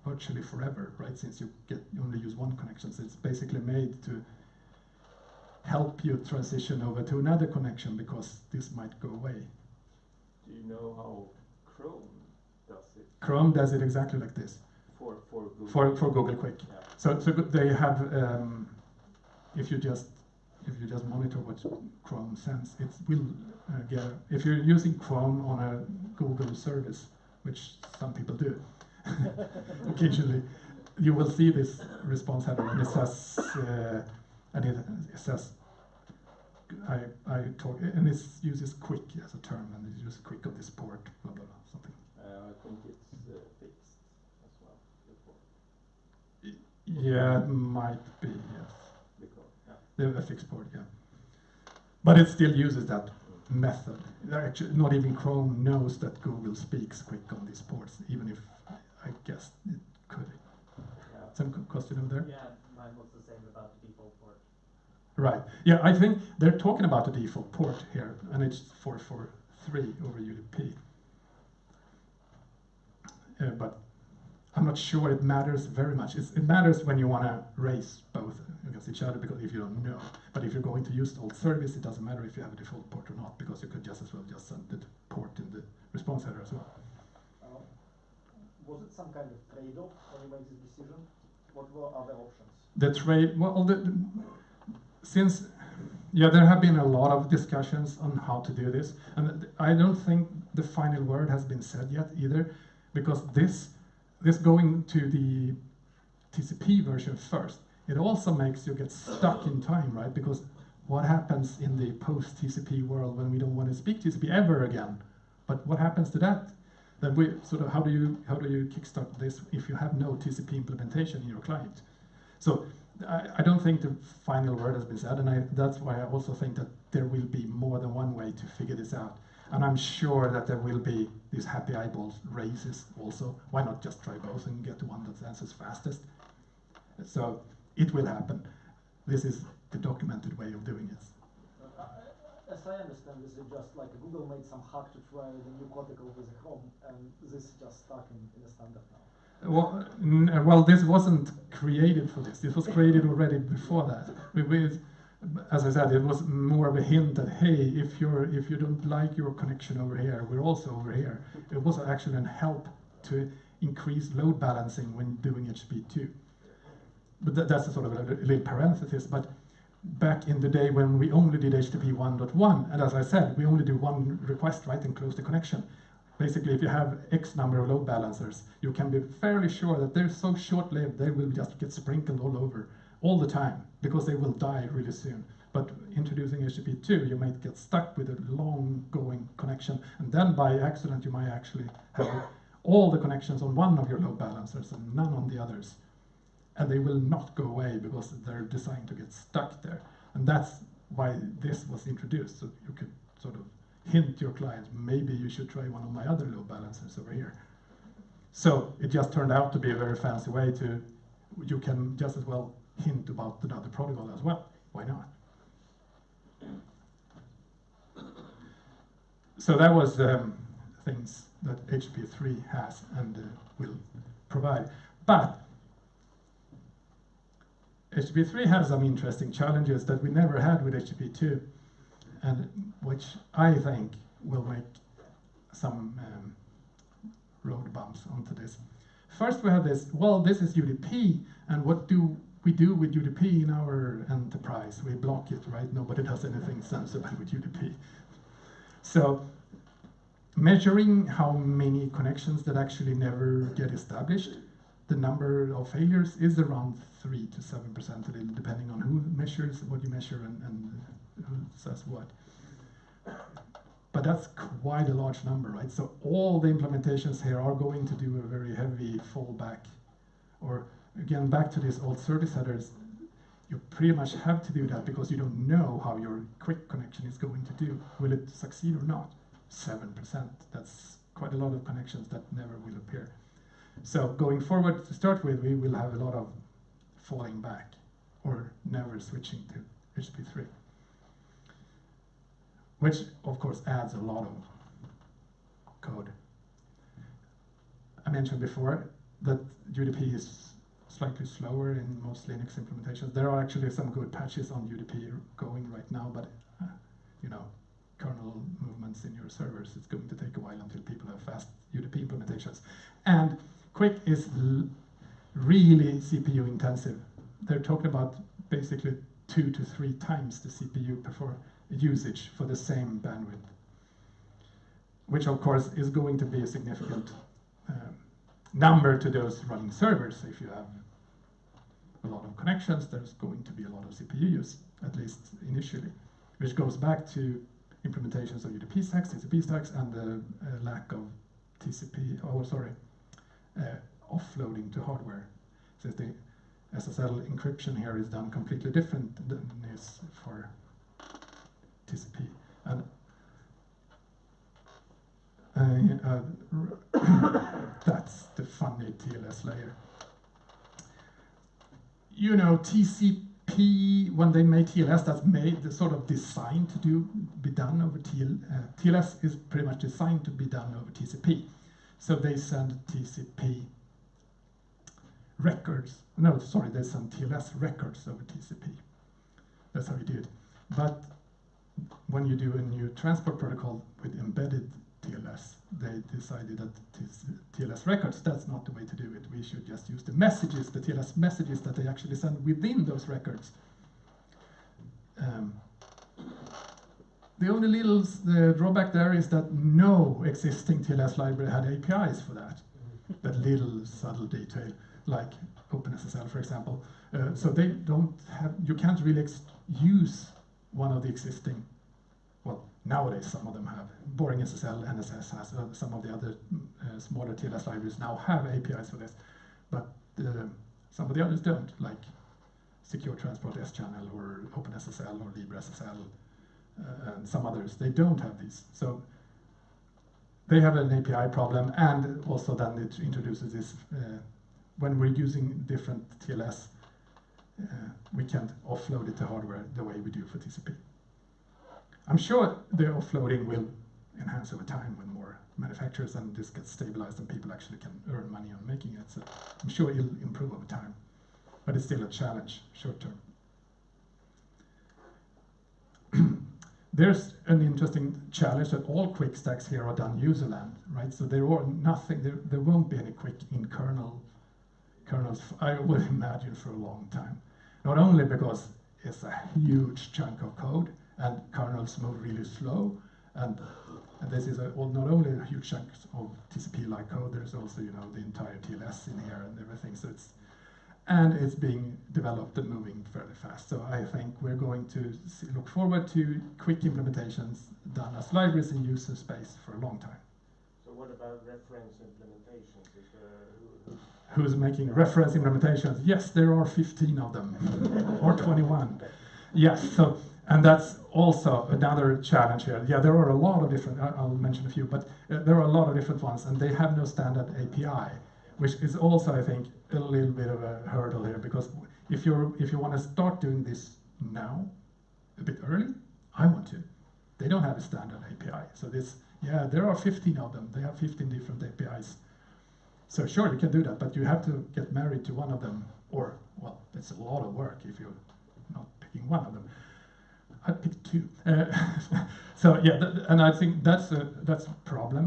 virtually forever, right? Since you get you only use one connection, so it's basically made to help you transition over to another connection because this might go away. Do you know how Chrome does it Chrome does it exactly like this for for Google? for, for Google QUIC. Yeah. So, so they have, um, if you just if you just monitor what Chrome sends, it will uh, get. If you're using Chrome on a Google service, which some people do, [laughs] occasionally, you will see this response header, and it says, uh, and it, it says, I, I talk, and it uses QUIC as a term, and it uses QUIC of this port, blah, blah, blah, something. Uh, I think it's uh, fixed as well before. Yeah, it might be, yes. Because, yeah. The a fixed port, yeah. But it still uses that method. Actually, not even Chrome knows that Google speaks QUIC on these ports, even if I guess it could. Yeah. Some question over there? Yeah, mine was the same about the default port. Right. Yeah, I think they're talking about the default port here, and it's 443 over UDP. Uh, but I'm not sure it matters very much. It's, it matters when you want to race both against each other because if you don't know. But if you're going to use the alt service, it doesn't matter if you have a default port or not because you could just as well just send the port in the response header as well. Uh, Was it some kind of trade-off when you made this decision? What were other options? the trade well the, the- since yeah there have been a lot of discussions on how to do this and i don't think the final word has been said yet either because this this going to the tcp version first it also makes you get stuck in time right? Because what happens in the post tcp world when we don't want to speak tcp ever again? But what happens to that? Then we sort of how do you how do you kickstart this if you have no tcp implementation in your client? So I, I don't think the final word has been said, and I, that's why I also think that there will be more than one way to figure this out. And I'm sure that there will be these happy eyeballs races also. Why not just try both and get the one that answers fastest? So it will happen. This is the documented way of doing it. Uh, As I understand, this is just like Google made some hack to try the new protocol with Chrome, and this is just stuck in, in the standard now. Well, well, this wasn't created for this. This was created already before that. We, we, as I said, it was more of a hint that hey, if you're if you don't like your connection over here, we're also over here. It was actually a help to increase load balancing when doing HTTP2. But that, that's a sort of a, li- little parenthesis. But back in the day when we only did HTTP 1.1, and as I said, we only do one request, right, and close the connection. Basically, if you have X number of load balancers, you can be fairly sure that they're so short-lived they will just get sprinkled all over all the time because they will die really soon. But introducing HTTP2, you might get stuck with a long-going connection, and then by accident you might actually have all the connections on one of your load balancers and none on the others. And they will not go away because they're designed to get stuck there. And that's why this was introduced, so you could sort of hint your client, maybe you should try one of my other load balancers over here. So it just turned out to be a very fancy way to, you can just as well hint about another protocol as well. Why not? So that was um, things that HTTP3 has and uh, will provide. But HTTP3 has some interesting challenges that we never had with HTTP2, and which I think will make some um, road bumps onto this. First, we have this. Well, this is UDP, and what do we do with UDP in our enterprise? We block it, right? Nobody does anything sensible with UDP. So, measuring how many connections that actually never get established, the number of failures is around three to seven percent, depending on who measures what you measure and, and who says what. But that's quite a large number, right? So all the implementations here are going to do a very heavy fallback. Or again, back to these alt service headers, you pretty much have to do that because you don't know how your QUIC connection is going to do. Will it succeed or not? 7%. That's quite a lot of connections that never will appear. So going forward, to start with, we will have a lot of falling back or never switching to HTTP3 which of course adds a lot of code. I mentioned before that UDP is slightly slower in most Linux implementations. There are actually some good patches on UDP going right now, but uh, you know, kernel movements in your servers, it's going to take a while until people have fast UDP implementations. And QUIC is really CPU intensive. They're talking about basically two to three times the CPU perfor- usage for the same bandwidth, which of course is going to be a significant um, number to those running servers if you have a lot of connections, there's going to be a lot of CPU use, at least initially, which goes back to implementations of UDP stacks, TCP stacks, and the uh, lack of TCP, oh sorry, uh, offloading to hardware. Since the SSL encryption here is done completely different than is for TCP. And uh, [coughs] that's the funny TLS layer. You know, TCP, when they made TLS, that's made the sort of designed to do be done over TL, uh, TLS is pretty much designed to be done over TCP. So they send TCP records. No, sorry, they send TLS records over TCP. That's how do it. But when you do a new transport protocol with embedded TLS, they decided that TLS records, that's not the way to do it. We should just use the messages, the TLS messages that they actually send within those records. Um, the only little the drawback there is that no existing TLS library had APIs for that. that little subtle detail, like OpenSSL, for example. Uh, so they don't have, you can't really use one of the existing well, nowadays some of them have. BoringSSL, NSS has, uh, some of the other uh, smaller TLS libraries now have APIs for this, but uh, some of the others don't, like Secure Transport S-Channel or OpenSSL or LibreSSL uh, and some others. They don't have these. So they have an API problem, and also then it introduces this, uh, when we're using different TLS, we can't offload it to hardware the way we do for TCP. I'm sure the offloading will enhance over time when more manufacturers and this gets stabilized and people actually can earn money on making it. So I'm sure it'll improve over time, but it's still a challenge short term. [clears throat] There's an interesting challenge that all QUIC stacks here are done userland, right? So there are nothing, there, there won't be any QUIC in kernel kernels, I would [laughs] imagine, for a long time. Not only because it's a huge chunk of code, and kernels move really slow. And, and this is a, well, not only a huge chunk of TCP-like code, there's also you know the entire TLS in here and everything. So it's and it's being developed and moving fairly fast. So I think we're going to see, look forward to QUIC implementations done as libraries in user space for a long time. So what about reference implementations? Is there, who, Who's making reference implementations? Yes, there are 15 of them, [laughs] or 21. Yes, so and that's also another challenge here. Yeah, there are a lot of different, I'll mention a few, but uh, there are a lot of different ones, and they have no standard API, which is also, I think, a little bit of a hurdle here, because if you're if you want to start doing this now, a bit early, I want to. They don't have a standard API, so this, yeah, there are 15 of them. They have 15 different APIs. So sure, you can do that, but you have to get married to one of them, or well, it's a lot of work if you're not picking one of them. I picked two. Uh, [laughs] so yeah, th and I think that's a that's a problem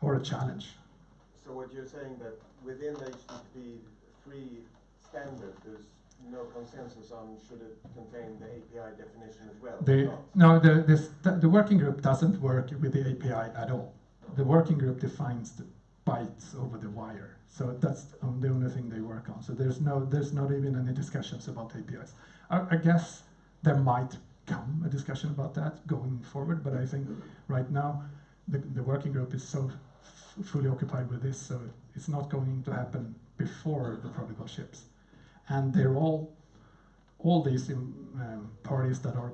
or a challenge. So what you're saying that within the HTTP three standard, there's no consensus on should it contain the API definition as well? The, no, the, this, the working group doesn't work with the API at all. The working group defines the bytes over the wire. So that's the only thing they work on. So there's no, there's not even any discussions about APIs. I, I guess there might come a discussion about that going forward, but I think right now the, the working group is so fully occupied with this, so it's not going to happen before the protocol ships. And they're all, all these um, parties that are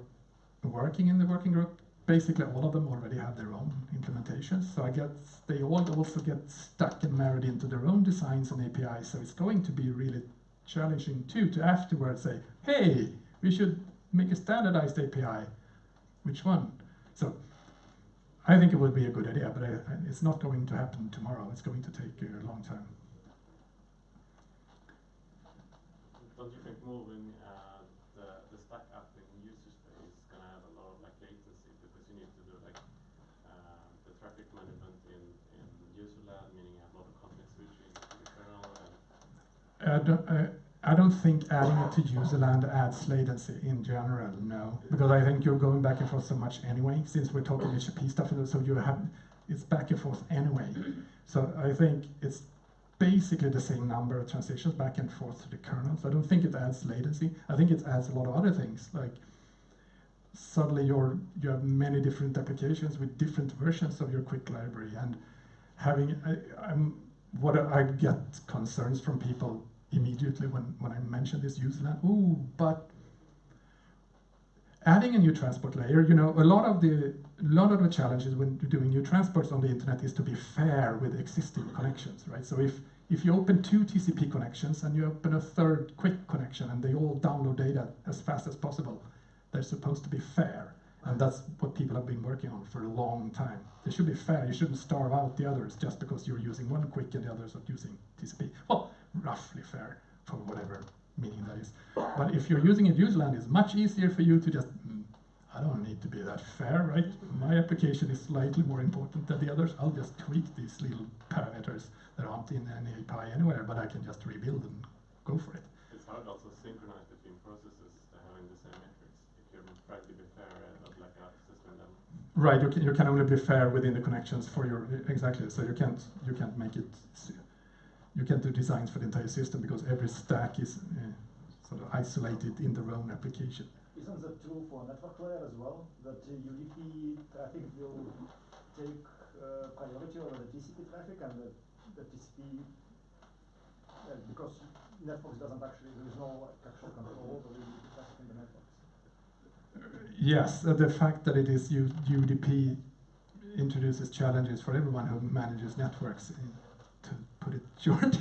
working in the working group, basically all of them already have their own implementations. So I guess they all also get stuck and married into their own designs and APIs. So it's going to be really challenging too to afterwards say, hey, we should make a standardized API. Which one? So I think it would be a good idea, but it's not going to happen tomorrow. It's going to take a long time. Don't you think moving uh, the, the stack up in user space is going to have a lot of like latency because you need to do like uh, the traffic management in, in user land, meaning you have a lot of context switching to the kernel? And uh, I don't think adding it to userland adds latency in general, no. Because I think you're going back and forth so much anyway, since we're talking HTTP stuff, so you have, it's back and forth anyway. So I think it's basically the same number of transitions back and forth to the kernel. So I don't think it adds latency. I think it adds a lot of other things like suddenly you're you have many different applications with different versions of your QUIC library and having I, I'm what I get concerns from people immediately when, when I mention this user land. Ooh, but adding a new transport layer, you know, a lot of the a lot of the challenges when doing new transports on the internet is to be fair with existing connections, right? So if if you open two TCP connections and you open a third QUIC connection and they all download data as fast as possible, they're supposed to be fair. And that's what people have been working on for a long time. They should be fair. You shouldn't starve out the others just because you're using one QUIC and the others are using TCP. Well, roughly fair for whatever meaning that is. But if you're using a userland, it's much easier for you to just, mm, I don't need to be that fair, right? My application is slightly more important than the others. I'll just tweak these little parameters that aren't in any API anywhere, but I can just rebuild and go for it. It's hard also to synchronize between processes having the same metrics. If you're trying to be fair at like a system level. Right, you can, you can only be fair within the connections for your exactly. So you can't you can't make it you can't do designs for the entire system because every stack is uh, sort of isolated in their own application. Isn't that true for network layer as well? That uh, UDP traffic will take uh, priority over the TCP traffic and the, the TCP, uh, because networks doesn't actually, there is no like, actual control over the UDP traffic in the networks. Yes, uh, the fact that it is U- UDP introduces challenges for everyone who manages networks, uh, to put it short.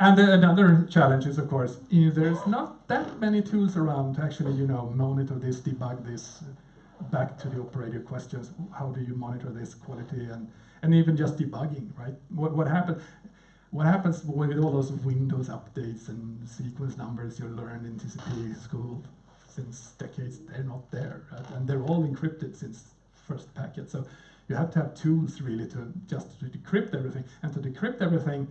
and another challenge is, of course, there's not that many tools around to actually, you know, monitor this, debug this. Back to the operator questions: How do you monitor this quality and and even just debugging, right? What what happens? What happens with all those Windows updates and sequence numbers you learned in TCP school since decades? They're not there, right? and they're all encrypted since first packet. So you have to have tools really to just to decrypt everything, and to decrypt everything,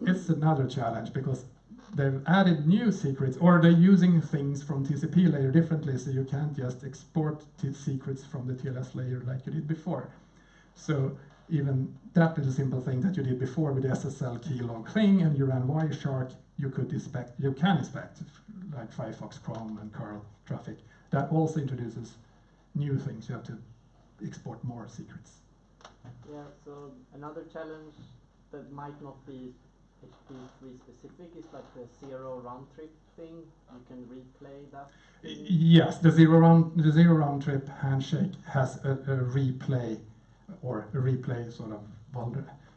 it's another challenge because they've added new secrets, or they're using things from TCP layer differently, so you can't just export secrets from the TLS layer like you did before. So even that little simple thing that you did before with the SSL keylog thing and you ran Wireshark, you could inspect, you can inspect like Firefox, Chrome, and curl traffic. That also introduces new things. You have to export more secrets. Yeah, so another challenge that might not be HP3 specific is like the zero round trip thing. You can replay that. Y- Yes, the zero round the zero round trip handshake has a, a replay or a replay sort of well,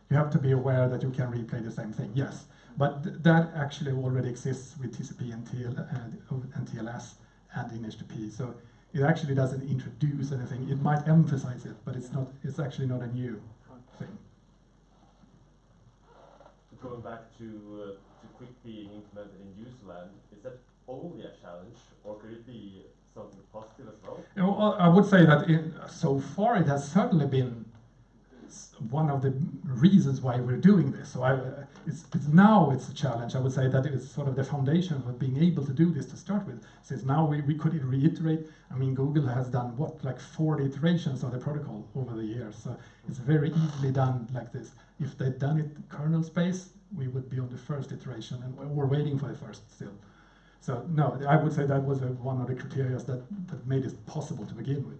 you have to be aware that you can replay the same thing. Yes, but th- that actually already exists with TCP and, TL, and, and TLS and in HTTP. So it actually doesn't introduce anything. It might emphasize it, but it's not. It's actually not a new thing. Going back to, uh, to QUIC being implemented in userland, is that only a challenge, or could it be something positive as well? You know, I would say that in, so far it has certainly been one of the reasons why we're doing this. So I, it's, it's now it's a challenge. I would say that it's sort of the foundation of being able to do this to start with. Since now we, we could reiterate. I mean, Google has done what like 40 iterations of the protocol over the years. So it's very easily done like this. If they'd done it kernel space, we would be on the first iteration, and we're waiting for the first still. So no, I would say that was a, one of the criteria that, that made it possible to begin with.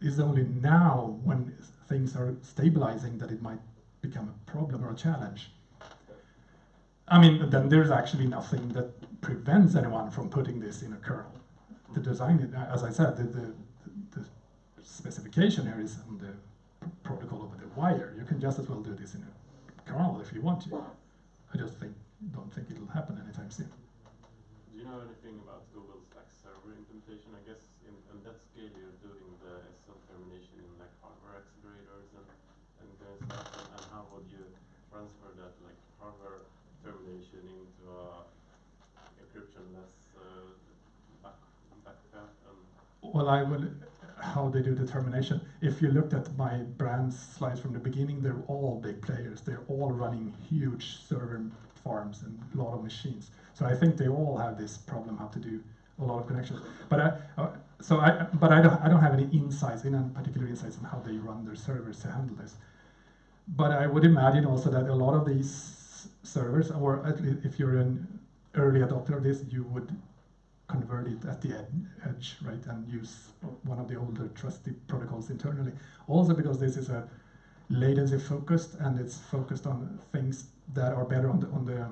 It's only now when things are stabilizing that it might become a problem or a challenge. I mean, then there's actually nothing that prevents anyone from putting this in a kernel. The design, as I said, the, the, the specification here is on the protocol over the wire. You can just as well do this in a kernel if you want to. I just think, don't think it'll happen anytime soon. Do you know anything about Google's like server implementation? I guess in, in that scale you're doing the SL termination in like hardware accelerators and and kind of stuff. And, and how would you transfer that like hardware termination into a encryptionless uh, back back path and Well, I will. How they do determination. If you looked at my brand slides from the beginning, they're all big players. They're all running huge server farms and a lot of machines. So I think they all have this problem how to do a lot of connections. But I, uh, so I, but I don't, I don't have any insights, any particular insights on how they run their servers to handle this. but I would imagine also that a lot of these servers, or at least if you're an early adopter of this, you would convert it at the ed- edge, right, and use one of the older trusted protocols internally. Also because this is a latency focused and it's focused on things that are better on the on the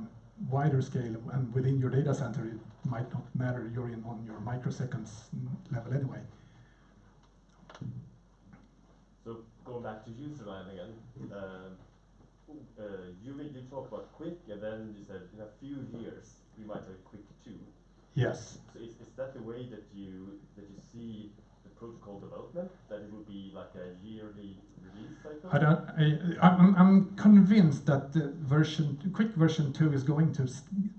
wider scale and within your data center. It might not matter. You're in on your microseconds level anyway. So going back to userland again, um, uh, you you talk about QUIC, and then you said in a few years we might have QUIC two. Yes. So is, is that the way that you that you see the protocol development? That it will be like a yearly release cycle? I don't. I, I'm, I'm convinced that the version, QUIC version two, is going to.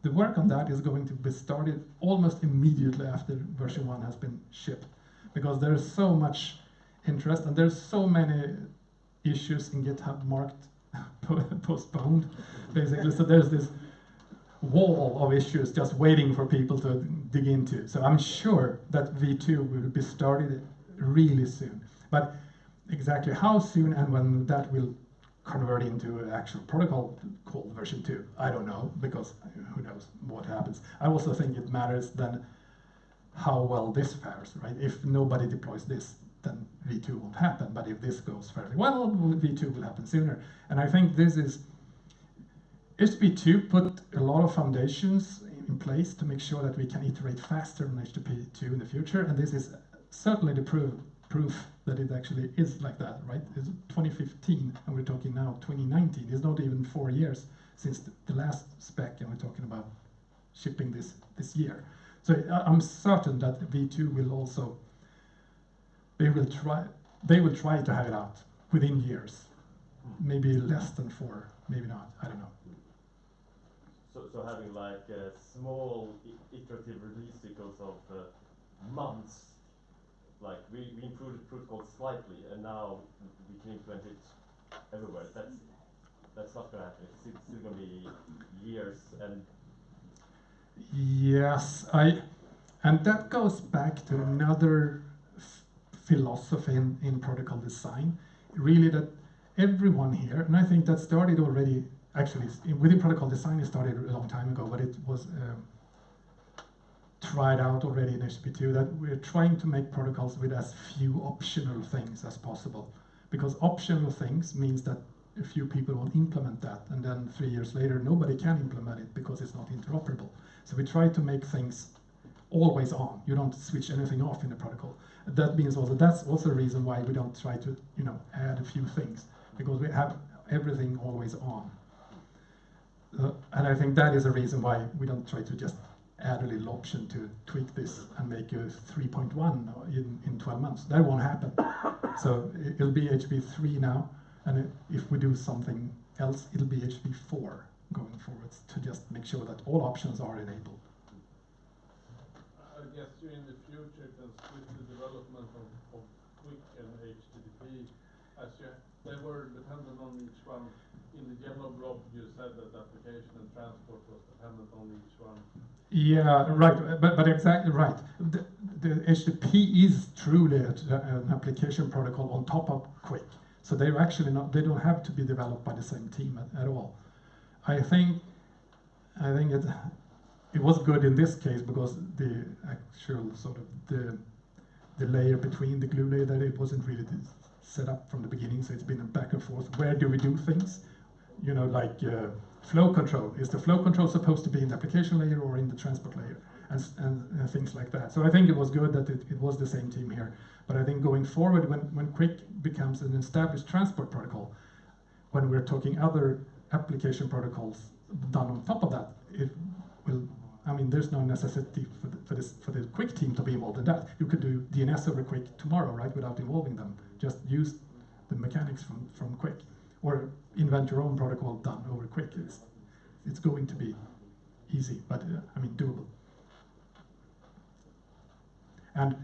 The work on that is going to be started almost immediately after version one has been shipped, because there is so much interest and there's so many issues in GitHub marked [laughs] postponed, basically. So there's this wall of issues just waiting for people to dig into. So I'm sure that V2 will be started really soon. But exactly how soon and when that will convert into an actual protocol called version 2, I don't know, because who knows what happens. I also think it matters then how well this fares, right? If nobody deploys this, then V2 won't happen. But if this goes fairly well, V2 will happen sooner. And I think this is HTTP2 put a lot of foundations in place to make sure that we can iterate faster on HTTP2 in the future, and this is certainly the proof proof that it actually is like that, right? It's 2015, and we're talking now 2019. It's not even four years since the, last spec, and we're talking about shipping this this year. So I'm certain that V2 will also they will try they will try to have it out within years, maybe less than four, maybe not. I don't know. So, so having like uh, small iterative release cycles of uh, months, like we, we improved the protocol slightly, and now we can implement it everywhere. That's that's not gonna happen. It's still gonna be years and Yes, I, and that goes back to another philosophy in, in protocol design. Really, that everyone here, and I think that started already. Actually, within protocol design, it started a long time ago, but it was um, tried out already in HTTP2 that we're trying to make protocols with as few optional things as possible, because optional things means that a few people will implement that, and then three years later, nobody can implement it because it's not interoperable. So we try to make things always on. You don't switch anything off in the protocol. That means also that's also the reason why we don't try to you know add a few things because we have everything always on. Uh, and I think that is a reason why we don't try to just add a little option to tweak this and make a 3.1 in, in 12 months. That won't happen. [coughs] so it- it'll be HB3 now, and if we do something else, it'll be HB4 going forwards to just make sure that all options are enabled. I guess you in the future can split the development of, of QUIC and HTTP as you, they were dependent on each one. In the yellow blob, you said that application and transport was dependent on each one. Yeah, right, but, but exactly right. The, the HTTP is truly an application protocol on top of QUIC. So they're actually not, they don't have to be developed by the same team at, at all. I think, I think it, it was good in this case because the actual sort of the, the layer between the glue layer that it wasn't really set up from the beginning. So it's been a back and forth. Where do we do things? You know, like uh, flow control. Is the flow control supposed to be in the application layer or in the transport layer? And, and, and things like that. So I think it was good that it, it was the same team here. But I think going forward, when, when QUIC becomes an established transport protocol, when we're talking other application protocols done on top of that, it will. I mean, there's no necessity for the, for this for the QUIC team to be involved in that. You could do DNS over QUIC tomorrow, right, without involving them. Just use the mechanics from, from QUIC, or invent your own protocol done over QUIC. It's it's going to be easy, but uh, I mean doable. And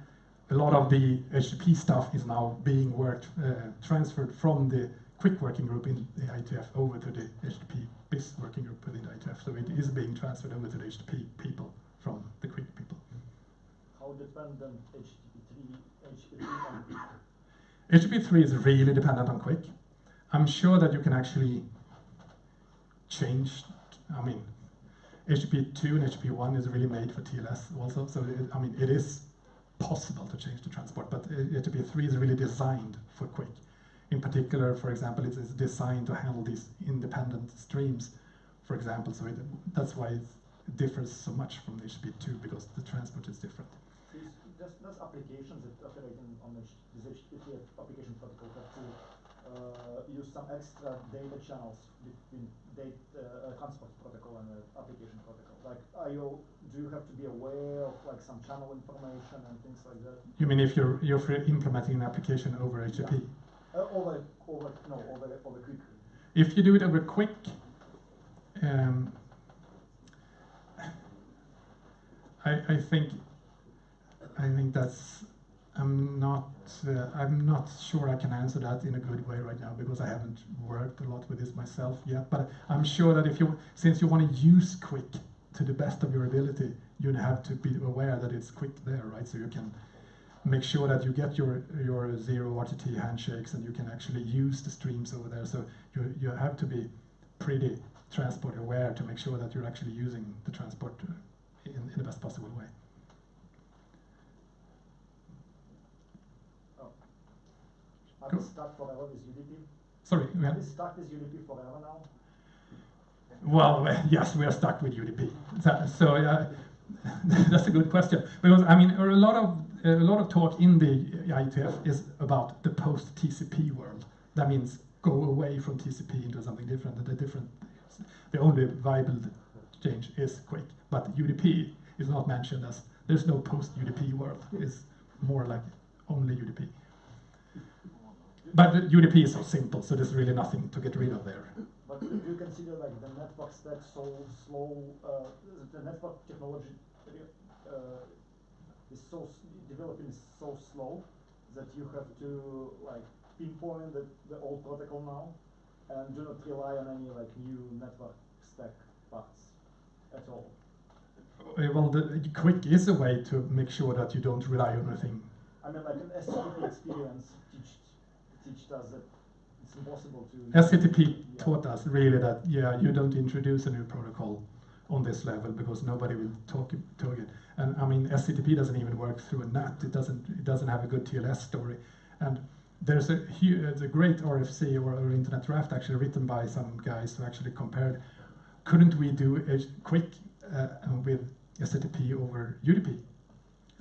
a lot of the HTTP stuff is now being worked, uh, transferred from the QUIC working group in the IETF over to the HTTP BIS working group within the IETF. So it is being transferred over to the HTTP people from the QUIC people. How dependent HTTP3, HTTP on HTTP3 is really dependent on QUIC. I'm sure that you can actually change. I mean, HTTP two and HTTP one is really made for TLS also. So it, I mean, it is possible to change the transport, but HTTP three is really designed for QUIC. In particular, for example, it's, it's designed to handle these independent streams, for example. So it, that's why it differs so much from HTTP two because the transport is different. There's, there's applications that operate on this HTTP application protocol use some extra data channels between data uh, transport protocol and the application protocol. Like, are you, do you have to be aware of like some channel information and things like that? You mean if you're you're implementing an application over HTTP? Uh, over, over, no, over, over QUIC. If you do it over QUIC, um, I, I think I think that's I'm not uh, I'm not sure I can answer that in a good way right now because I haven't worked a lot with this myself yet. But I'm sure that if you since you want to use QUIC to the best of your ability, you'd have to be aware that it's QUIC there, right? So you can make sure that you get your your zero RTT handshakes and you can actually use the streams over there. So you you have to be pretty transport aware to make sure that you're actually using the transport uh, in, in the best possible way. Are Cool. we stuck forever with UDP? Sorry, we Are had- we stuck with UDP forever now? Well, [laughs] yes, we are stuck with UDP. So, so uh, [laughs] that's a good question because I mean a lot of a lot of talk in the IETF is about the post TCP world. That means go away from TCP into something different. The different, the only viable change is QUIC, but UDP is not mentioned as there's no post UDP world. It's more like only UDP. But the UDP is so simple, so there's really nothing to get rid of there. But do you consider like the network stack so slow, uh, the network technology uh, is so, developing is so slow that you have to like pinpoint the, the old protocol now and do not rely on any like new network stack parts at all? Uh, Well, the QUIC is a way to make sure that you don't rely on anything. I mean like an SCTP experience teach, teached us that it's impossible to. SCTP Yeah. taught us really that yeah, you don't introduce a new protocol on this level because nobody will talk to it. And I mean, SCTP doesn't even work through a NAT. It doesn't. It doesn't have a good TLS story. And there's a hu- uh, the great RFC or, or Internet Draft actually written by some guys who actually compared. Couldn't we do a QUIC uh, with SCTP over UDP,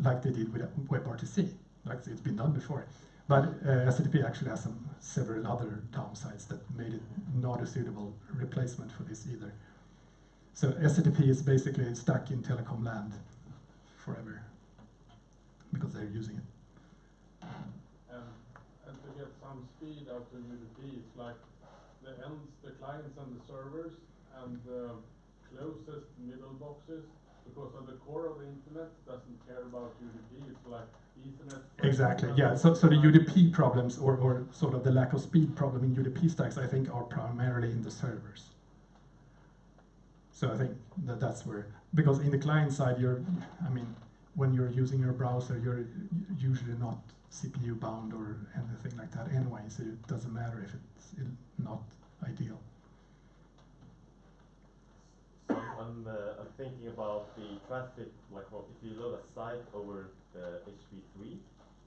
like they did with WebRTC, like it's been done before? But uh, actually has some several other downsides that made it not a suitable replacement for this either. So SCTP is basically stuck in telecom land forever because they're using it. And, and to get some speed out of UDP, it's like the ends, the clients and the servers and the closest middle boxes, because of the core of the internet doesn't care about UDP, it's like Exactly, yeah. So, so the UDP problems or, or sort of the lack of speed problem in UDP stacks, I think, are primarily in the servers. So I think that that's where, because in the client side, you're, I mean, when you're using your browser, you're usually not CPU bound or anything like that anyway, so it doesn't matter if it's not ideal. So I'm, uh, I'm thinking about the traffic, like if you load a site over the HTTP3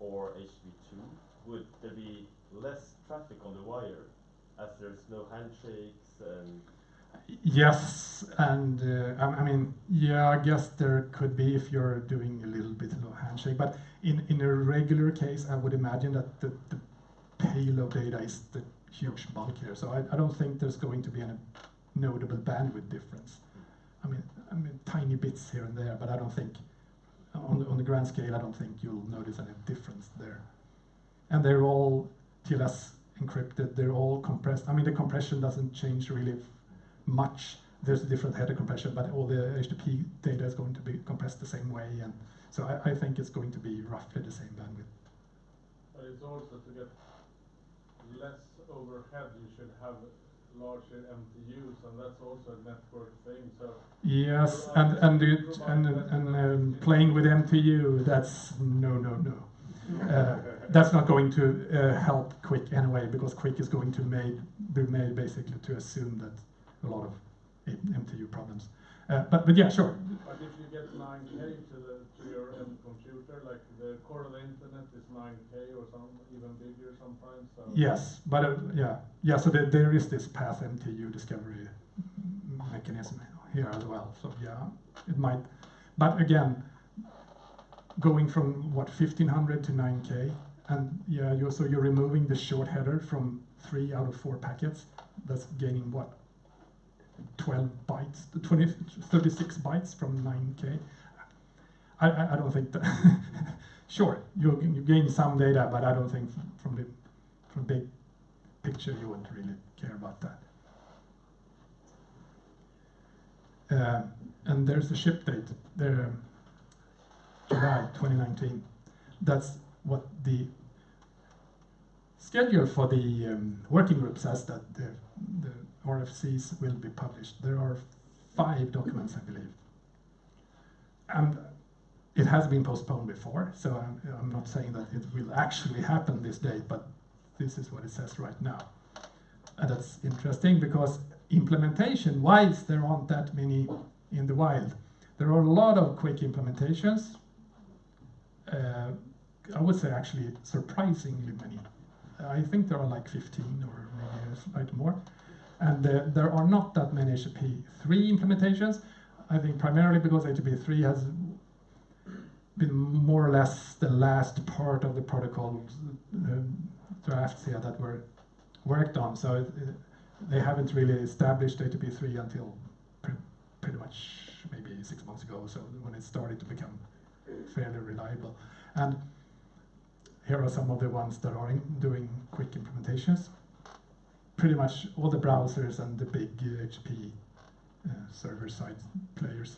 or HTTP2, would there be less traffic on the wire as there's no handshakes and Yes, and uh, I, I mean, yeah, I guess there could be if you're doing a little bit of handshake, but in, in a regular case, I would imagine that the, the payload data is the huge bulk here. So I, I don't think there's going to be any notable bandwidth difference. I mean, I mean, tiny bits here and there, but I don't think on the, on the grand scale, I don't think you'll notice any difference there. And they're all TLS encrypted. They're all compressed. I mean, the compression doesn't change really much. There's a different header compression, but all the HTTP data is going to be compressed the same way, and so I, I think it's going to be roughly the same bandwidth. But it's also to get less overhead, you should have larger MTUs, and that's also a network thing, so. Yes, and and it, and and um, playing with MTU, that's no no no. Uh, that's not going to uh, help QUIC anyway, because QUIC is going to make be made basically to assume that a lot of MTU problems. Uh, but but yeah, sure. But if you get nine K to the, computer, like the core of the internet is nine K or some, even bigger sometimes, so. Yes, but uh, yeah, yeah. So there, there is this path MTU discovery mechanism here as well. So yeah, it might. But again, going from what 1500 to 9k, and yeah, you so you're removing the short header from three out of four packets. That's gaining what 12 bytes, 20, 36 bytes from 9k. I, I, I don't think that. [laughs] sure, you you gain some data, but I don't think from the from big picture you wouldn't really care about that. Uh, and there's the ship date, there, July 2019. That's what the schedule for the um, working group says that the, the RFCs will be published. There are five documents, I believe. And it has been postponed before, so I'm, I'm not saying that it will actually happen this date, but this is what it says right now. And that's interesting because implementation wise, there aren't that many in the wild. There are a lot of QUIC implementations. Uh, I would say actually surprisingly many. I think there are like 15 or maybe a slight more. And uh, there are not that many HTTP 3 implementations. I think primarily because HTTP 3 has more or less the last part of the protocol uh, drafts here that were worked on. So it, it, they haven't really established HTTP3 until pre pretty much maybe six months ago, so when it started to become fairly reliable. And here are some of the ones that are doing QUIC implementations. Pretty much all the browsers and the big HP uh, server-side players.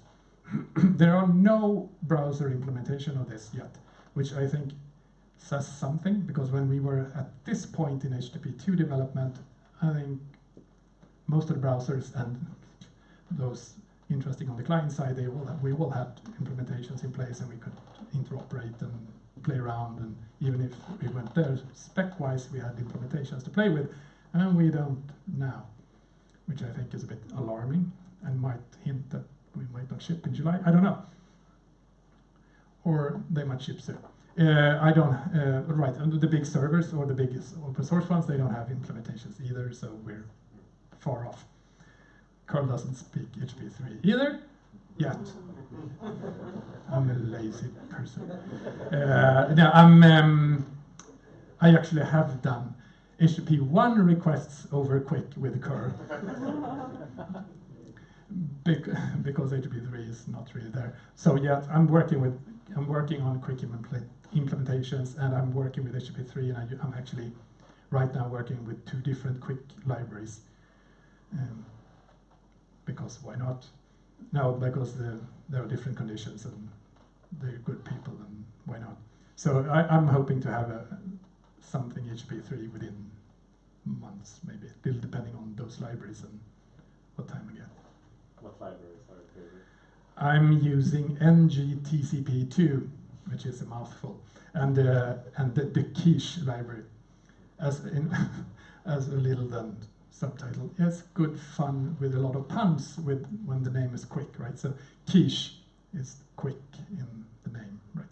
[clears throat] there are no browser implementation of this yet, which I think says something because when we were at this point in HTTP2 development, I think most of the browsers and those interesting on the client side, they all we all had implementations in place and we could interoperate and play around. And even if we went there spec-wise, we had implementations to play with, and we don't now, which I think is a bit alarming and might hint that we might not ship in July. I don't know, or they might ship soon. Uh, I don't, uh, right, the big servers or the biggest open source ones, they don't have implementations either, so we're far off. curl doesn't speak HTTP3 either, yet. I'm a lazy person. Uh, no, I'm, um, I actually have done HTTP 1 requests over QUIC with curl. Bec [laughs] because HTTP 3 is not really there. So yet I'm working with, I'm working on QUIC implementations and I'm working with HTTP 3 and I, am actually right now working with two different QUIC libraries. Um, because why not? No, because the, there are different conditions and they're good people and why not? So I, am hoping to have a, something HTTP3 within months, maybe, depending on those libraries and what time get. I'm using ngtcp2, which is a mouthful, and uh, and the, the quiche library, as in [laughs] as a little then subtitle. Yes, good fun with a lot of puns with when the name is QUIC, right? So quiche is QUIC in the name, right?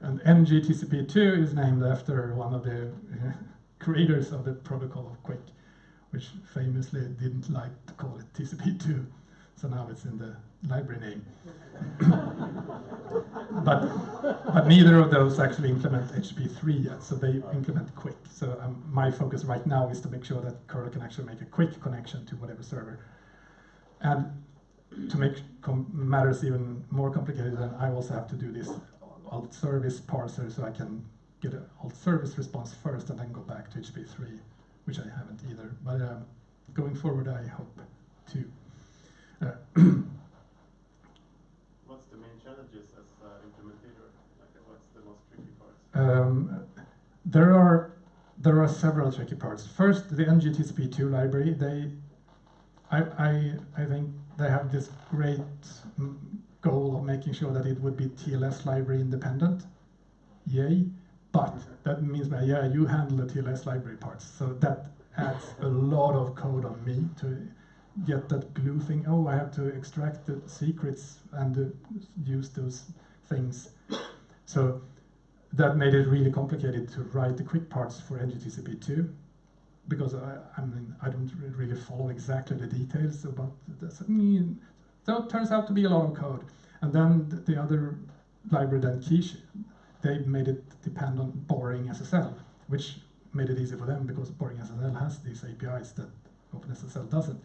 And ngtcp2 is named after one of the uh, [laughs] creators of the protocol of QUIC, which famously didn't like to call it TCP2, so now it's in the library name. [laughs] but but neither of those actually implement HTTP3 yet, so they implement QUIC. So um, my focus right now is to make sure that curl can actually make a QUIC connection to whatever server. And to make matters even more complicated, then I also have to do this alt service parser so I can get an alt service response first and then go back to HTTP3, which I haven't either. But um, going forward, I hope to. What's the main challenges as uh, implementator? Like, what's the most tricky parts? Um, there are there are several tricky parts. First, the ngtcp2 library. They, I I I think they have this great mm, goal of making sure that it would be TLS library independent. Yay! But that means that yeah, you handle the TLS library parts. So that adds a lot of code on me to get that glue thing. Oh, I have to extract the secrets and uh, use those things. So that made it really complicated to write the QUIC parts for NGTCP2 because I, I mean I don't really follow exactly the details about this. I mean, so it turns out to be a lot of code. And then the other library, then Quiche, they made it depend on BoringSSL, which made it easy for them because BoringSSL has these APIs that OpenSSL doesn't.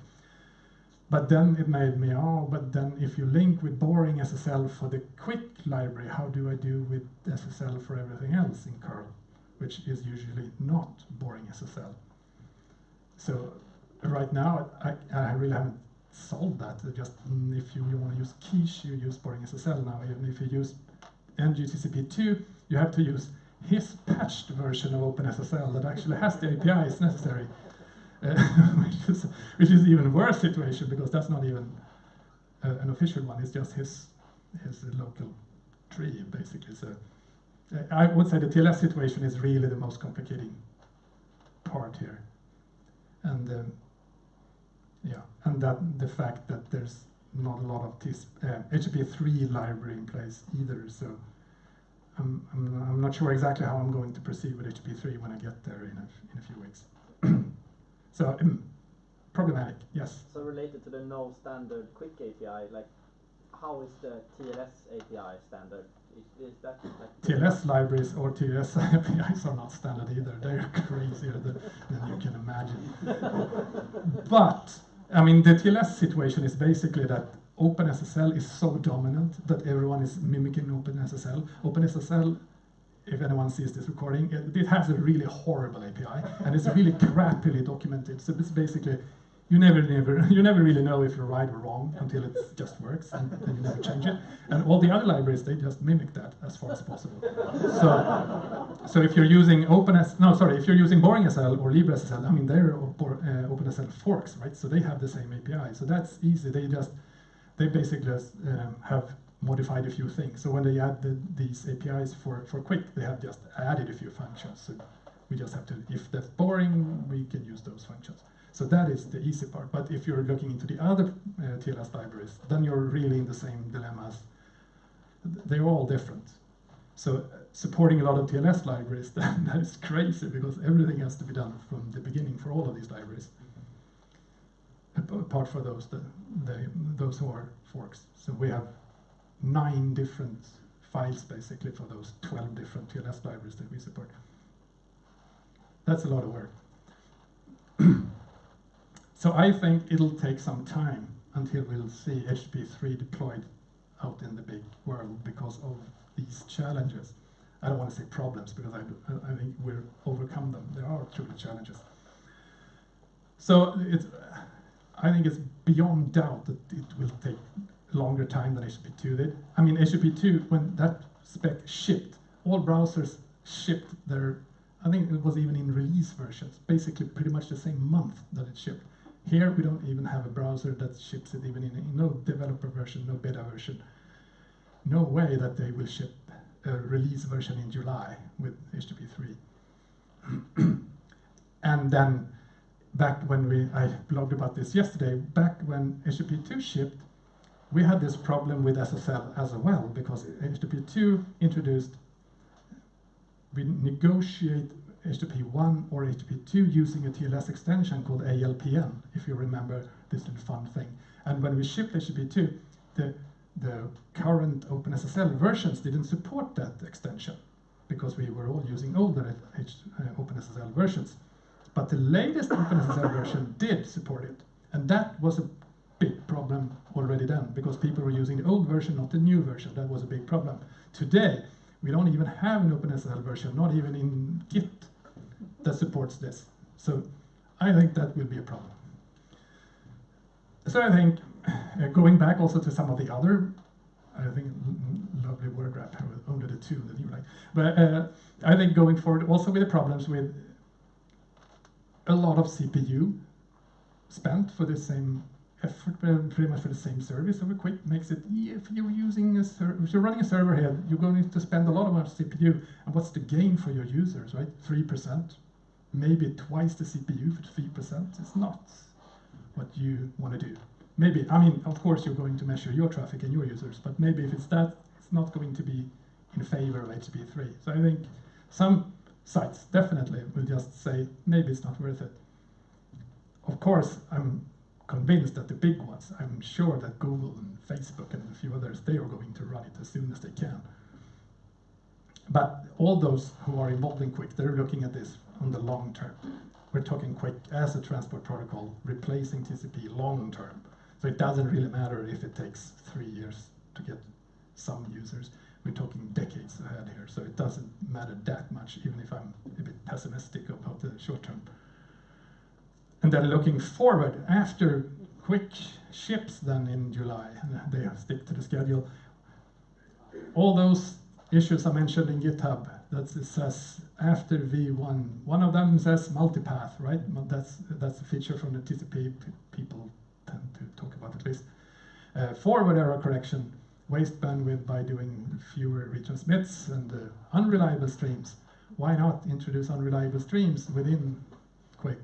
But then it made me, oh, but then if you link with BoringSSL for the QUIC library, how do I do with SSL for everything else in curl, which is usually not BoringSSL. So right now, I, I really haven't solved that. Just mm, if you, you want to use quiche, you use BoringSSL now. Even if you use NGTCP2, you have to use his patched version of OpenSSL that actually has the APIs necessary, [laughs] which is which is even worse situation because that's not even uh, an official one. It's just his his local tree basically. So I would say the TLS situation is really the most complicating part here, and um, yeah, and that the fact that there's not a lot of this uh, HTTP3 library in place either. So I'm, I'm, I'm not sure exactly how I'm going to proceed with HTTP3 when I get there in a, in a few weeks. [clears throat] so um, problematic, yes. So related to the no standard QUIC API, like how is the TLS API standard? Is, is that like TLS libraries or TLS [laughs] APIs are not standard either. They're [laughs] crazier than, than you can imagine. [laughs] but I mean, the TLS situation is basically that OpenSSL is so dominant that everyone is mimicking OpenSSL. OpenSSL, if anyone sees this recording, it, it has a really horrible API and it's really crappily documented. So it's basically you never, never, [laughs] you never really know if you're right or wrong until it just works, and then you never change it. And all the other libraries, they just mimic that as far as possible. So, so if you're using OpenS, no, sorry, if you're using BoringSSL or LibreSSL, I mean, they're uh, OpenSSL forks, right? So they have the same API. So that's easy. They just, they basically just um, have modified a few things. So when they add the, these APIs for, for QUIC, they have just added a few functions. So we just have to, if that's boring, we can use those functions. So that is the easy part. But if you're looking into the other uh, TLS libraries, then you're really in the same dilemmas. They're all different. So uh, supporting a lot of TLS libraries, [laughs] that, that is crazy because everything has to be done from the beginning for all of these libraries. Apart for those, the, the, those who are forks. So we have nine different files basically for those 12 different TLS libraries that we support. That's a lot of work. [clears throat] So I think it'll take some time until we'll see HTTP3 deployed out in the big world because of these challenges. I don't want to say problems because I I think we'll overcome them. There are truly challenges. So it's, I think it's beyond doubt that it will take longer time than HTTP2 did. I mean, HTTP2, when that spec shipped, all browsers shipped their, I think it was even in release versions, basically pretty much the same month that it shipped. Here we don't even have a browser that ships it even in, in no developer version, no beta version. No way that they will ship a release version in July with HTTP3. [clears throat] and then back when we, I blogged about this yesterday, back when HTTP2 shipped, we had this problem with SSL as well because HTTP2 introduced, we negotiate HTTP1 or HTTP2 using a TLS extension called ALPN, if you remember this little fun thing. And when we shipped HTTP2, the, the current OpenSSL versions didn't support that extension because we were all using older H, uh, OpenSSL versions. But the latest OpenSSL version did support it. And that was a big problem already then because people were using the old version, not the new version. That was a big problem. Today, we don't even have an OpenSSL version, not even in Git, that supports this. So I think that will be a problem. So I think uh, going back also to some of the other, I think lovely word wrap only the two that you like. But uh, I think going forward also with the problems with a lot of CPU spent for the same effort, pretty much for the same service over QUIC makes it, if you're using a if you're running a server here, you're going to spend a lot of CPU, and what's the gain for your users, right? 3%, maybe twice the CPU for three percent is not what you want to do. Maybe I mean, of course, you're going to measure your traffic and your users, but maybe if it's that, it's not going to be in favor of HTTP3. So I think some sites definitely will just say maybe it's not worth it. Of course, I'm convinced that the big ones, I'm sure that Google and Facebook and a few others, they are going to run it as soon as they can. But all those who are involved in QUIC, they're looking at this on the long term. We're talking QUIC as a transport protocol, replacing TCP long term. So it doesn't really matter if it takes three years to get some users. We're talking decades ahead here, so it doesn't matter that much, even if I'm a bit pessimistic about the short term. And then looking forward, after QUIC ships then in July, and they stick to the schedule, all those issues I mentioned in GitHub, that says after V1, one of them says multipath, right? That's, that's a feature from the TCP people tend to talk about at least. Uh, forward error correction, waste bandwidth by doing fewer retransmits and uh, unreliable streams. Why not introduce unreliable streams within QUIC?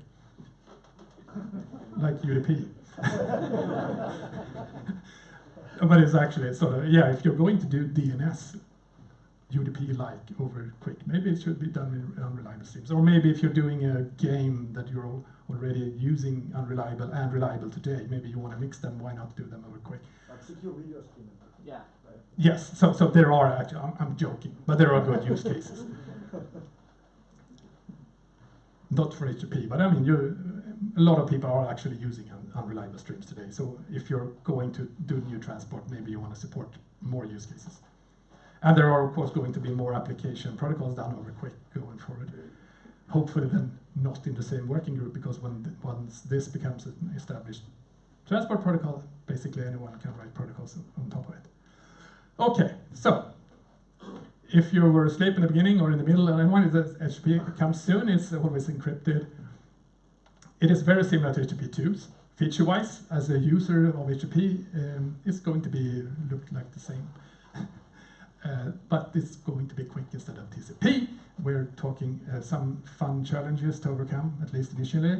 Like UDP. [laughs] but it's actually sort of, yeah, if you're going to do DNS, UDP like over QUIC. Maybe it should be done with unreliable streams. Or maybe if you're doing a game that you're already using unreliable and reliable today, maybe you want to mix them, why not do them over QUIC? Like secure video streaming. Yeah. Right? Yes, so, so there are actually, I'm, I'm joking, but there are good use cases. [laughs] Not for HTTP, but I mean, you, a lot of people are actually using un- unreliable streams today. So if you're going to do new transport, maybe you want to support more use cases. And there are, of course, going to be more application protocols done over QUIC going forward. Hopefully, then not in the same working group, because when once this becomes an established transport protocol, basically anyone can write protocols on top of it. Okay, so if you were asleep in the beginning or in the middle, and when the HTTP comes soon, it's always encrypted. It is very similar to HTTP2s. Feature-wise, as a user of HTTP, um, it's going to be looked like the same. [laughs] Uh, but it's going to be QUIC instead of TCP. We're talking uh, some fun challenges to overcome, at least initially.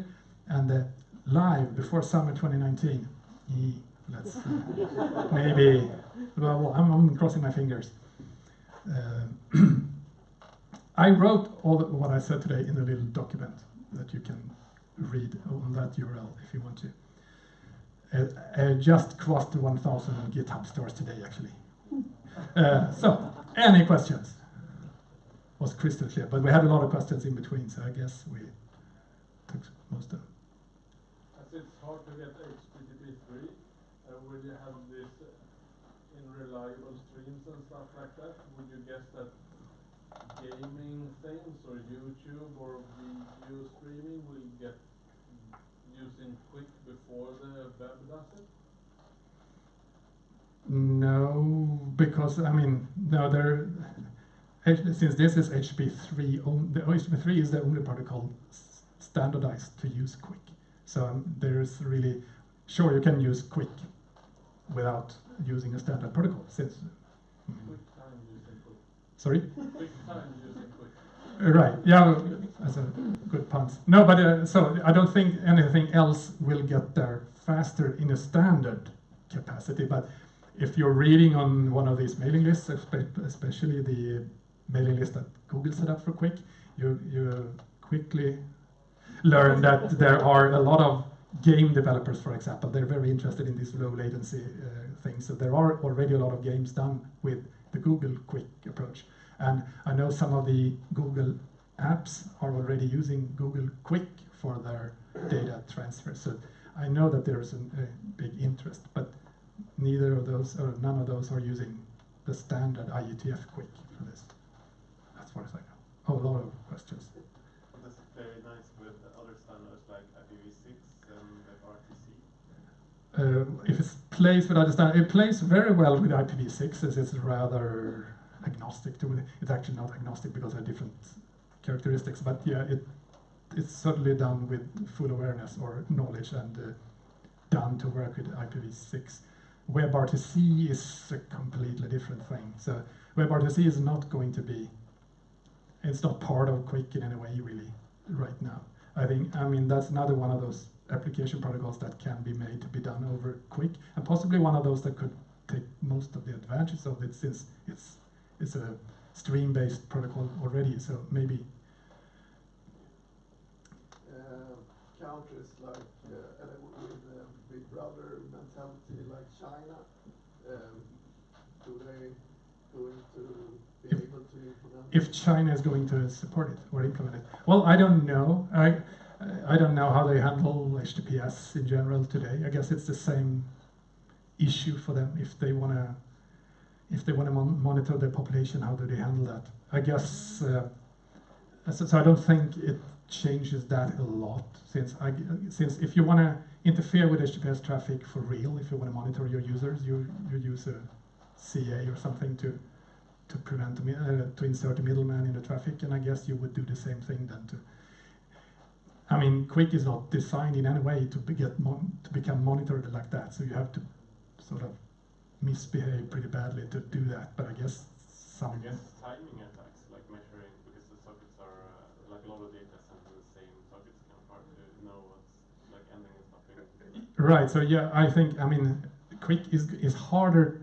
And uh, live before summer 2019, eh, let's [laughs] maybe, well, I'm, I'm crossing my fingers. Uh, [clears throat] I wrote all the, what I said today in a little document that you can read on that URL if you want to. Uh, uh, just crossed the 1,000 GitHub stores today, actually. Uh, so, any questions? Was crystal clear, but we had a lot of questions in between, so I guess we took most of them. As it's hard to get HTTP three, uh, will you have this uh, in reliable streams and stuff like that? Guess that gaming things or YouTube or video streaming will get using QUIC before the web does it? No, because I mean, no, there. Since this is HTTP3, on, the HTTP3 is the only protocol standardized to use QUIC. So um, there's really, sure, you can use QUIC without using a standard protocol. Since, mm, Quick time using Quick. Sorry. Right, yeah, that's a good puns. No, but uh, so I don't think anything else will get there faster in a standard capacity. But if you're reading on one of these mailing lists, especially the mailing list that Google set up for QUIC, you you quickly learn that there are a lot of game developers, for example. They're very interested in these low latency uh, things. So there are already a lot of games done with the Google QUIC approach. And I know some of the Google apps are already using Google QUIC for their data transfer. So I know that there's an- a big interest, but neither of those or none of those are using the standard IETF QUIC for this, as far as I know. Oh, a lot of questions. That's very nice with other standards like IPv6 and WebRTC. Uh, if it plays with other standard, it plays very well with IPv6 as it's rather agnostic to it. It's actually not agnostic because of different characteristics, but yeah, it it's certainly done with full awareness or knowledge and uh, done to work with IPv6. WebRTC is a completely different thing. So WebRTC is not going to be, it's not part of QUIC in any way really right now. I think, I mean, that's another one of those application protocols that can be made to be done over QUIC, and possibly one of those that could take most of the advantages of it since it's, it's a stream-based protocol already, so maybe, uh, countries like, uh, with uh, Big Brother mentality like China, um, do they going to be If- able to implement? if China is going to support it or implement it. Well, I don't know. I I don't know how they handle HTTPS in general today. I guess it's the same issue for them if they want to if they want to mon- monitor their population. How do they handle that? I guess uh, so, so. I don't think it changes that a lot since I since if you want to interfere with HTTPS traffic for real, if you want to monitor your users, you you use a CA or something to to prevent uh, to insert a middleman in the traffic, and I guess you would do the same thing then to. I mean, QUIC is not designed in any way to be get mon- to become monitored like that, so you have to sort of misbehave pretty badly to do that. But I guess some... I guess timing attacks, like measuring, because the sockets are, uh, like a lot of data sent to the same sockets, of hard to know what's like ending and stopping. Right. So yeah, I think I mean, QUIC is is harder.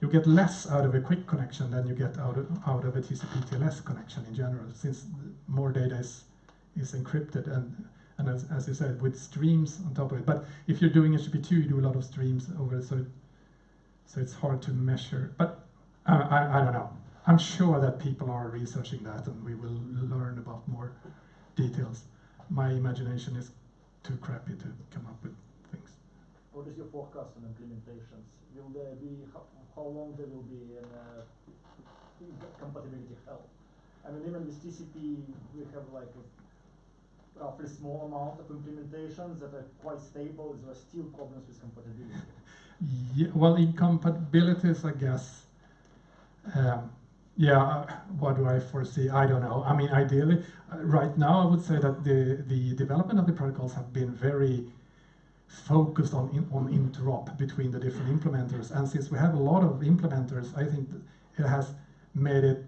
You get less out of a QUIC connection than you get out of out of a TCP TLS connection in general, since more data is is encrypted and and as, as you said with streams on top of it. But if you're doing HTTP2, you do a lot of streams over it, so so it's hard to measure. But uh, I I don't know. I'm sure that people are researching that, and we will learn about more details. My imagination is too crappy to come up with things. What is your forecast on implementations? Will there be, how, how long there will be in, uh, compatibility hell? I mean, even with TCP, we have like a roughly small amount of implementations that are quite stable, there are still problems with compatibility. [laughs] Yeah, well, incompatibilities, I guess. Um, yeah, uh, what do I foresee? I don't know. I mean, ideally, uh, right now, I would say that the the development of the protocols have been very focused on on interop between the different implementers, and since we have a lot of implementers, I think it has made it.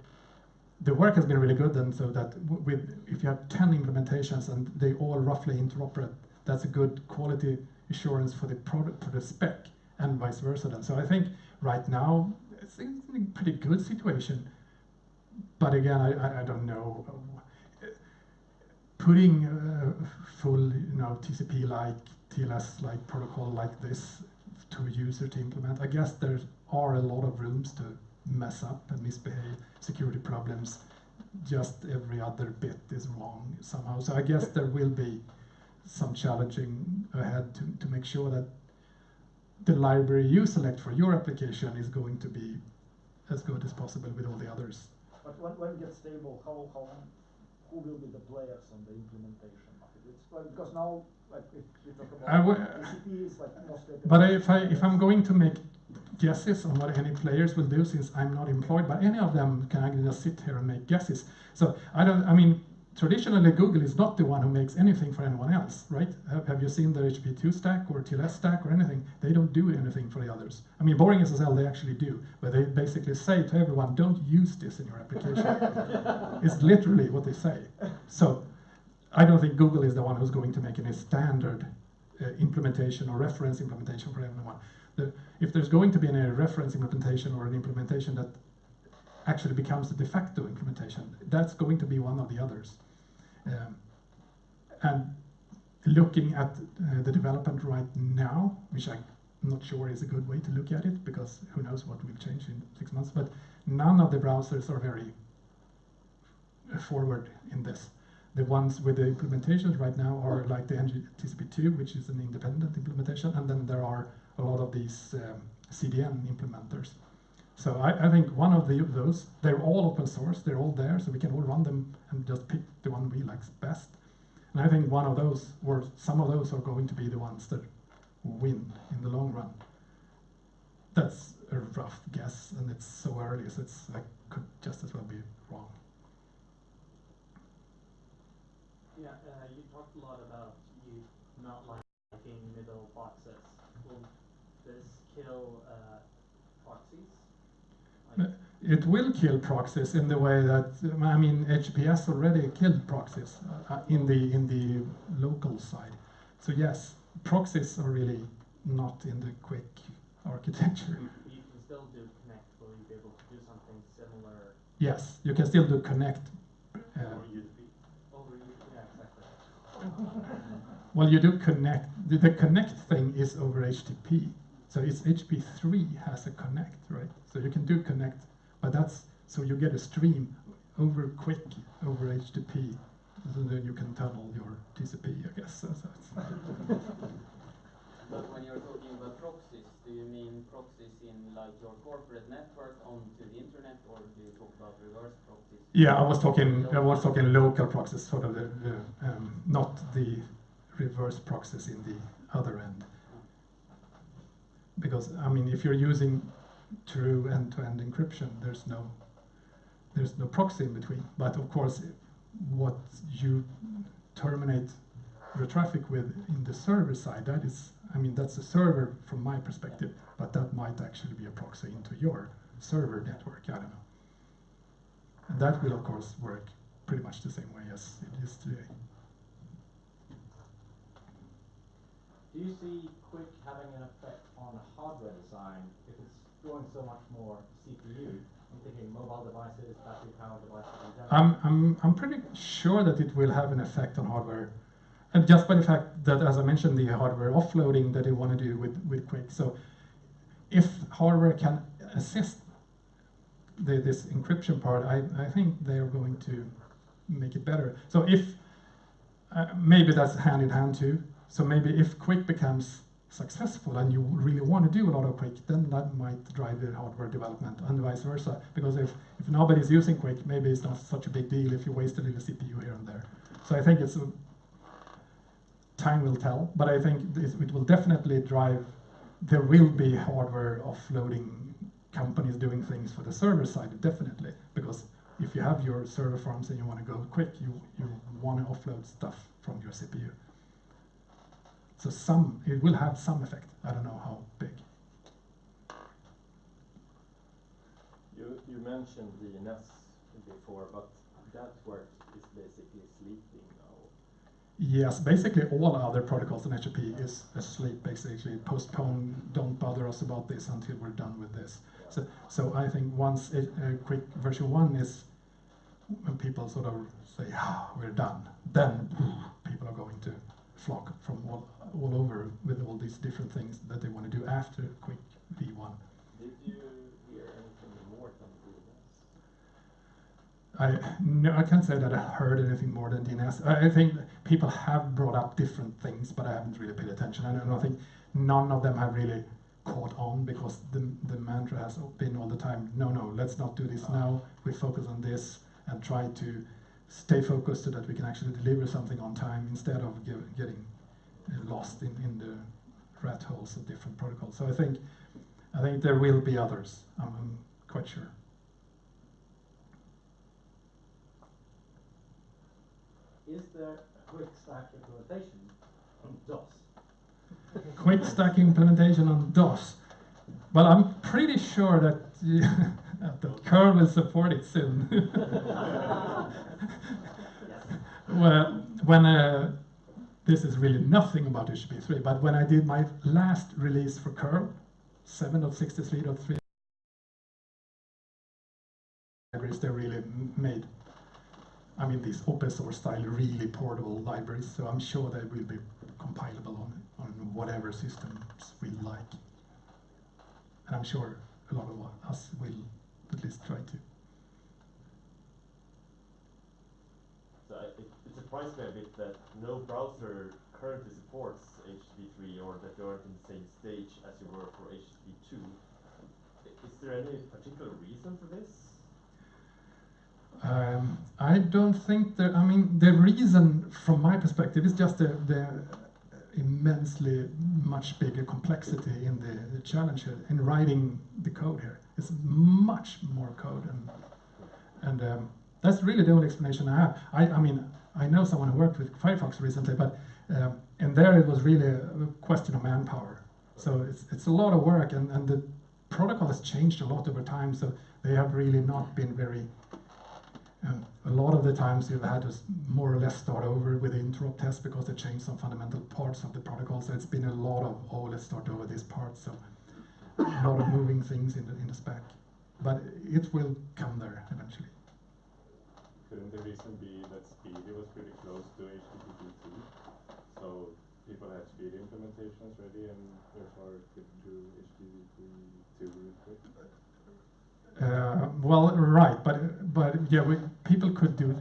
The work has been really good, and so that with if you have ten implementations and they all roughly interoperate, that's a good quality assurance for the product for the spec and vice versa. Then, so I think right now it's a pretty good situation. But again, I, I, don't know. Putting a full, you know, TCP like TLS like protocol like this to a user to implement, I guess there are a lot of rooms to mess up and misbehave, security problems. Just every other bit is wrong somehow. So I guess there will be some challenging ahead to, to make sure that the library you select for your application is going to be as good as possible with all the others. But when, when it gets stable, how, how, who will be the players on the implementation? It's, well, because now, like, if we talk about would- TCP is like mostly. But if I if I'm going to make guesses on what any players will do, since I'm not employed by any of them, can I just sit here and make guesses? So I don't. I mean, traditionally Google is not the one who makes anything for anyone else, right? Have, have you seen the HP2 stack or TLS stack or anything? They don't do anything for the others. I mean, BoringSSL they actually do, but they basically say to everyone, don't use this in your application. [laughs] it's literally what they say. So I don't think Google is the one who's going to make any standard uh, implementation or reference implementation for everyone. The, if there's going to be any reference implementation or an implementation that actually becomes the de facto implementation, that's going to be one of the others. Um, and looking at uh, the development right now, which I'm not sure is a good way to look at it because who knows what will change in six months, but none of the browsers are very forward in this. The ones with the implementations right now are like the NG TCP2, which is an independent implementation, and then there are a lot of these um, CDN implementers. So I, I think one of the, those, they're all open source, they're all there, so we can all run them and just pick the one we like best. And I think one of those, or some of those, are going to be the ones that win in the long run. That's a rough guess, and it's so early, so it's I could just as well be wrong. Yeah, uh, you talked a lot about you not liking middle boxes. Will this kill uh, proxies? Like, it will kill proxies in the way that I mean HPS already killed proxies uh, uh, in the in the local side. So yes, proxies are really not in the QUIC [laughs] architecture. You, you can still do connect, will you be able to do something similar Yes, you can still do connect. Uh, over, you- [laughs] well, you do connect. The, the connect thing is over HTTP. So it's HTTP3 has a connect, right? So you can do connect, but that's so you get a stream over QUIC over HTTP. So then you can tunnel your TCP, I guess. So, so it's- But when you're talking about proxies, do you mean proxies in like your corporate network onto the internet, or do you talk about reverse proxies? Yeah, I was talking. I was talking local proxies, sort of the, the um, not the reverse proxies in the other end. Because I mean, if you're using true end-to-end encryption, there's no there's no proxy in between. But of course, what you terminate the traffic with in the server side, that is, I mean, that's a server from my perspective, but that might actually be a proxy into your server network. I don't know. And that will, of course, work pretty much the same way as it is today. Do you see QUIC having an effect on hardware design if it's drawing so much more CPU? I'm thinking mobile devices, battery powered devices. I'm, I'm, I'm pretty sure that it will have an effect on hardware. And just by the fact that, as I mentioned, the hardware offloading that they want to do with, with QUIC. So if hardware can assist the, this encryption part, I, I think they're going to make it better. So if, uh, maybe that's hand in hand too. So maybe if QUIC becomes successful and you really want to do a lot of QUIC, then that might drive the hardware development and vice versa. Because if, if nobody's using QUIC, maybe it's not such a big deal if you waste a little CPU here and there. So I think it's a, time will tell, but I think it will definitely drive, there will be hardware offloading companies doing things for the server side, definitely. Because if you have your server farms and you want to go quick, you, you want to offload stuff from your CPU. So some, it will have some effect. I don't know how big. You, you mentioned DNS before, but that work is basically sleeping now. Yes, basically all other protocols in HTTP is asleep, basically. Postpone, don't bother us about this until we're done with this. So, so I think once a, a QUIC version one is, when people sort of say, ah, we're done, then people are going to flock from all, all over with all these different things that they want to do after QUIC v1. Did you hear anything more than DNS? I no, I can't say that I heard anything more than DNS. I, I think people have brought up different things, but I haven't really paid attention. And I think none of them have really caught on because the the mantra has been all the time. No, no, let's not do this now. We focus on this and try to stay focused so that we can actually deliver something on time instead of getting lost in, in the rat holes of different protocols. So I think I think there will be others. I'm, I'm quite sure. Is there a QUIC stack implementation on DOS? [laughs] QUIC stack implementation on DOS. Well, I'm pretty sure that, [laughs] that curl will support it soon. [laughs] well, when uh, this is really nothing about HTTP3, but when I did my last release for curl, 7.63.3 libraries, they really made, I mean, these open source style, really portable libraries. So I'm sure they will be compilable on on whatever systems we like. And I'm sure a lot of us will at least try to. So I- it, it surprised me a bit that no browser currently supports HTTP3 or that you aren't in the same stage as you were for HTTP2. Is there any particular reason for this? Um, I don't think that, I mean, the reason from my perspective is just the, the immensely much bigger complexity in the, the challenge here, in writing the code here. It's much more code and, and um, that's really the only explanation I have. I, I mean, I know someone who worked with Firefox recently, but um, and there it was really a question of manpower. So it's, it's a lot of work and, and the protocol has changed a lot over time, so they have really not been very. Um, a lot of the times you've had to more or less start over with the interop test because they changed some fundamental parts of the protocol. So it's been a lot of oh let's start over this part. So a lot of moving things in the in the spec, but it will come there eventually. Couldn't the reason be that SPDY was pretty close to HTTP two? So people had SPDY implementations ready and therefore could do HTTP two really quick? Uh, well, right, but but yeah, we, people could do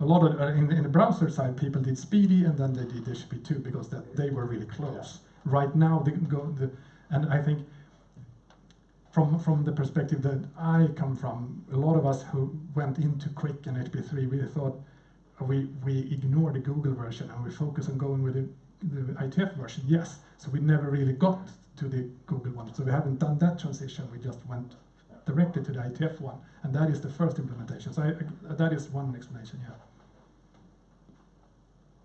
a lot of uh, in in the browser side. People did SPDY and then they did HTTP2 because that they were really close. Right now, they go the and I think from from the perspective that I come from, a lot of us who went into QUIC and HTTP3, we thought we we ignore the Google version and we focus on going with the, the IETF version. Yes, so we never really got to the Google one. So we haven't done that transition. We just went directly to the IETF one, and that is the first implementation. So I- that is one explanation. Yeah.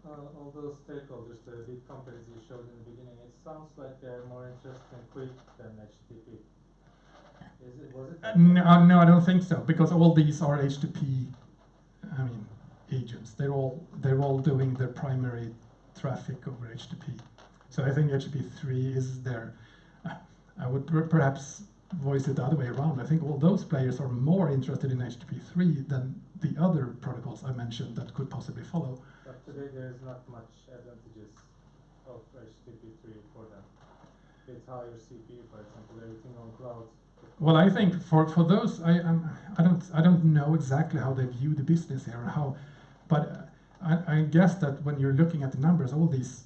Uh, all those stakeholders, the big companies you showed in the beginning, it sounds like they're more interested in QUIC than HTTP. Is it, was it? Uh, no, uh, no, I don't think so because all these are HTTP. I mean, agents. They're all they're all doing their primary traffic over HTTP. So I think HTTP three is there. I would per- perhaps voice it the other way around. I think all those players are more interested in HTTP three than the other protocols I mentioned that could possibly follow. But today there is not much advantages of HTTP three for them. It's higher CPU, for example, everything on cloud. Well, I think for, for those, I, um, I don't I don't know exactly how they view the business here how, but I, I guess that when you're looking at the numbers, all these,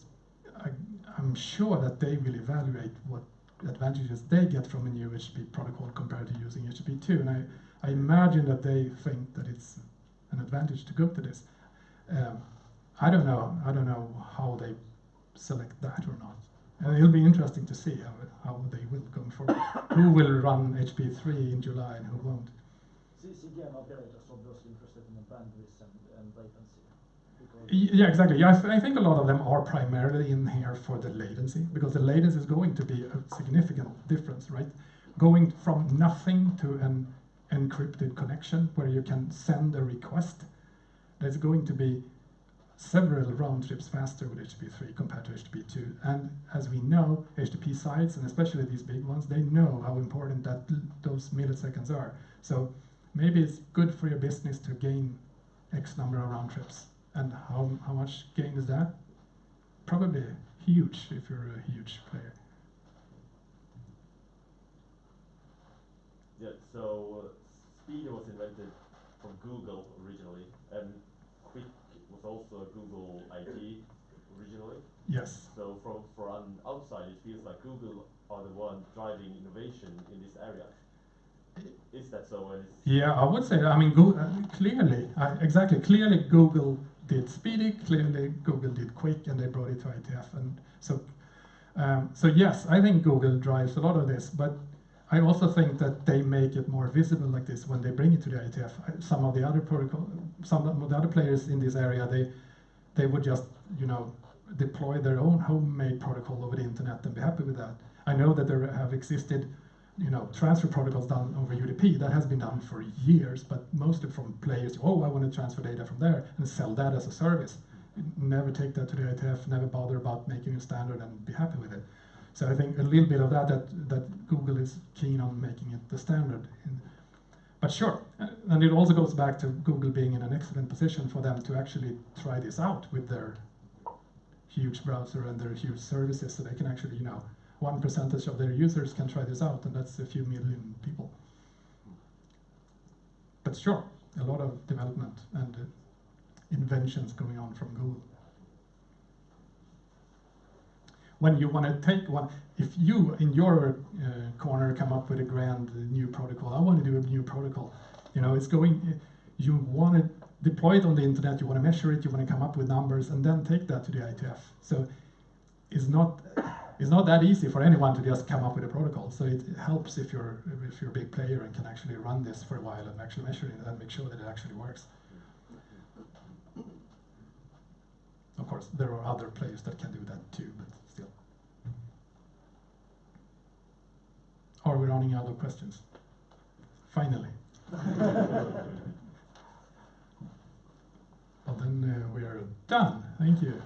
I, I'm sure that they will evaluate what advantages they get from a new HTTP protocol compared to using HTTP 2, and I, I imagine that they think that it's an advantage to go to this. Um, I don't know. I don't know how they select that or not. And it'll be interesting to see how, how they will go forward. [coughs] who will run HP3 in July and who won't. C- CDN operators obviously interested in the bandwidth and, and latency. Yeah, exactly. Yeah, I, th- I think a lot of them are primarily in here for the latency because the latency is going to be a significant difference, right? Going from nothing to an encrypted connection where you can send a request, there's going to be several round trips faster with HTTP3 compared to HTTP2. And as we know, HTTP sites, and especially these big ones, they know how important that those milliseconds are. So maybe it's good for your business to gain X number of round trips. And how, how much gain is that? Probably huge if you're a huge player. Yeah, so uh, SPDY was invented from Google originally, and was also a Google ID originally. Yes. So from an outside, it feels like Google are the one driving innovation in this area. Is that so? Yeah, I would say. I mean, Go- uh, clearly, uh, exactly. Clearly, Google did SPDY. Clearly, Google did QUIC, and they brought it to IETF. And so, um, so yes, I think Google drives a lot of this. But I also think that they make it more visible like this when they bring it to the IETF. Some of the other protocol, some of the other players in this area, they they would just you know deploy their own homemade protocol over the internet and be happy with that. I know that there have existed you know, transfer protocols done over UDP, that has been done for years, but mostly from players, oh, I want to transfer data from there and sell that as a service. Never take that to the IETF, never bother about making a standard and be happy with it. So I think a little bit of that, that, that Google is keen on making it the standard. In, but sure, uh, and it also goes back to Google being in an excellent position for them to actually try this out with their huge browser and their huge services so they can actually, you know, one percentage of their users can try this out, and that's a few million people. But sure, a lot of development and uh, inventions going on from Google. When you want to take one, if you in your uh, corner come up with a grand new protocol, I want to do a new protocol. You know, it's going. You want to deploy it on the internet. You want to measure it. You want to come up with numbers, and then take that to the IETF. So it's not it's not that easy for anyone to just come up with a protocol. So it helps if you're if you're a big player and can actually run this for a while and actually measure it and make sure that it actually works. Of course, there are other players that can do that too, but still. are running out of questions? Finally. [laughs] Well, then uh, we are done. Thank you.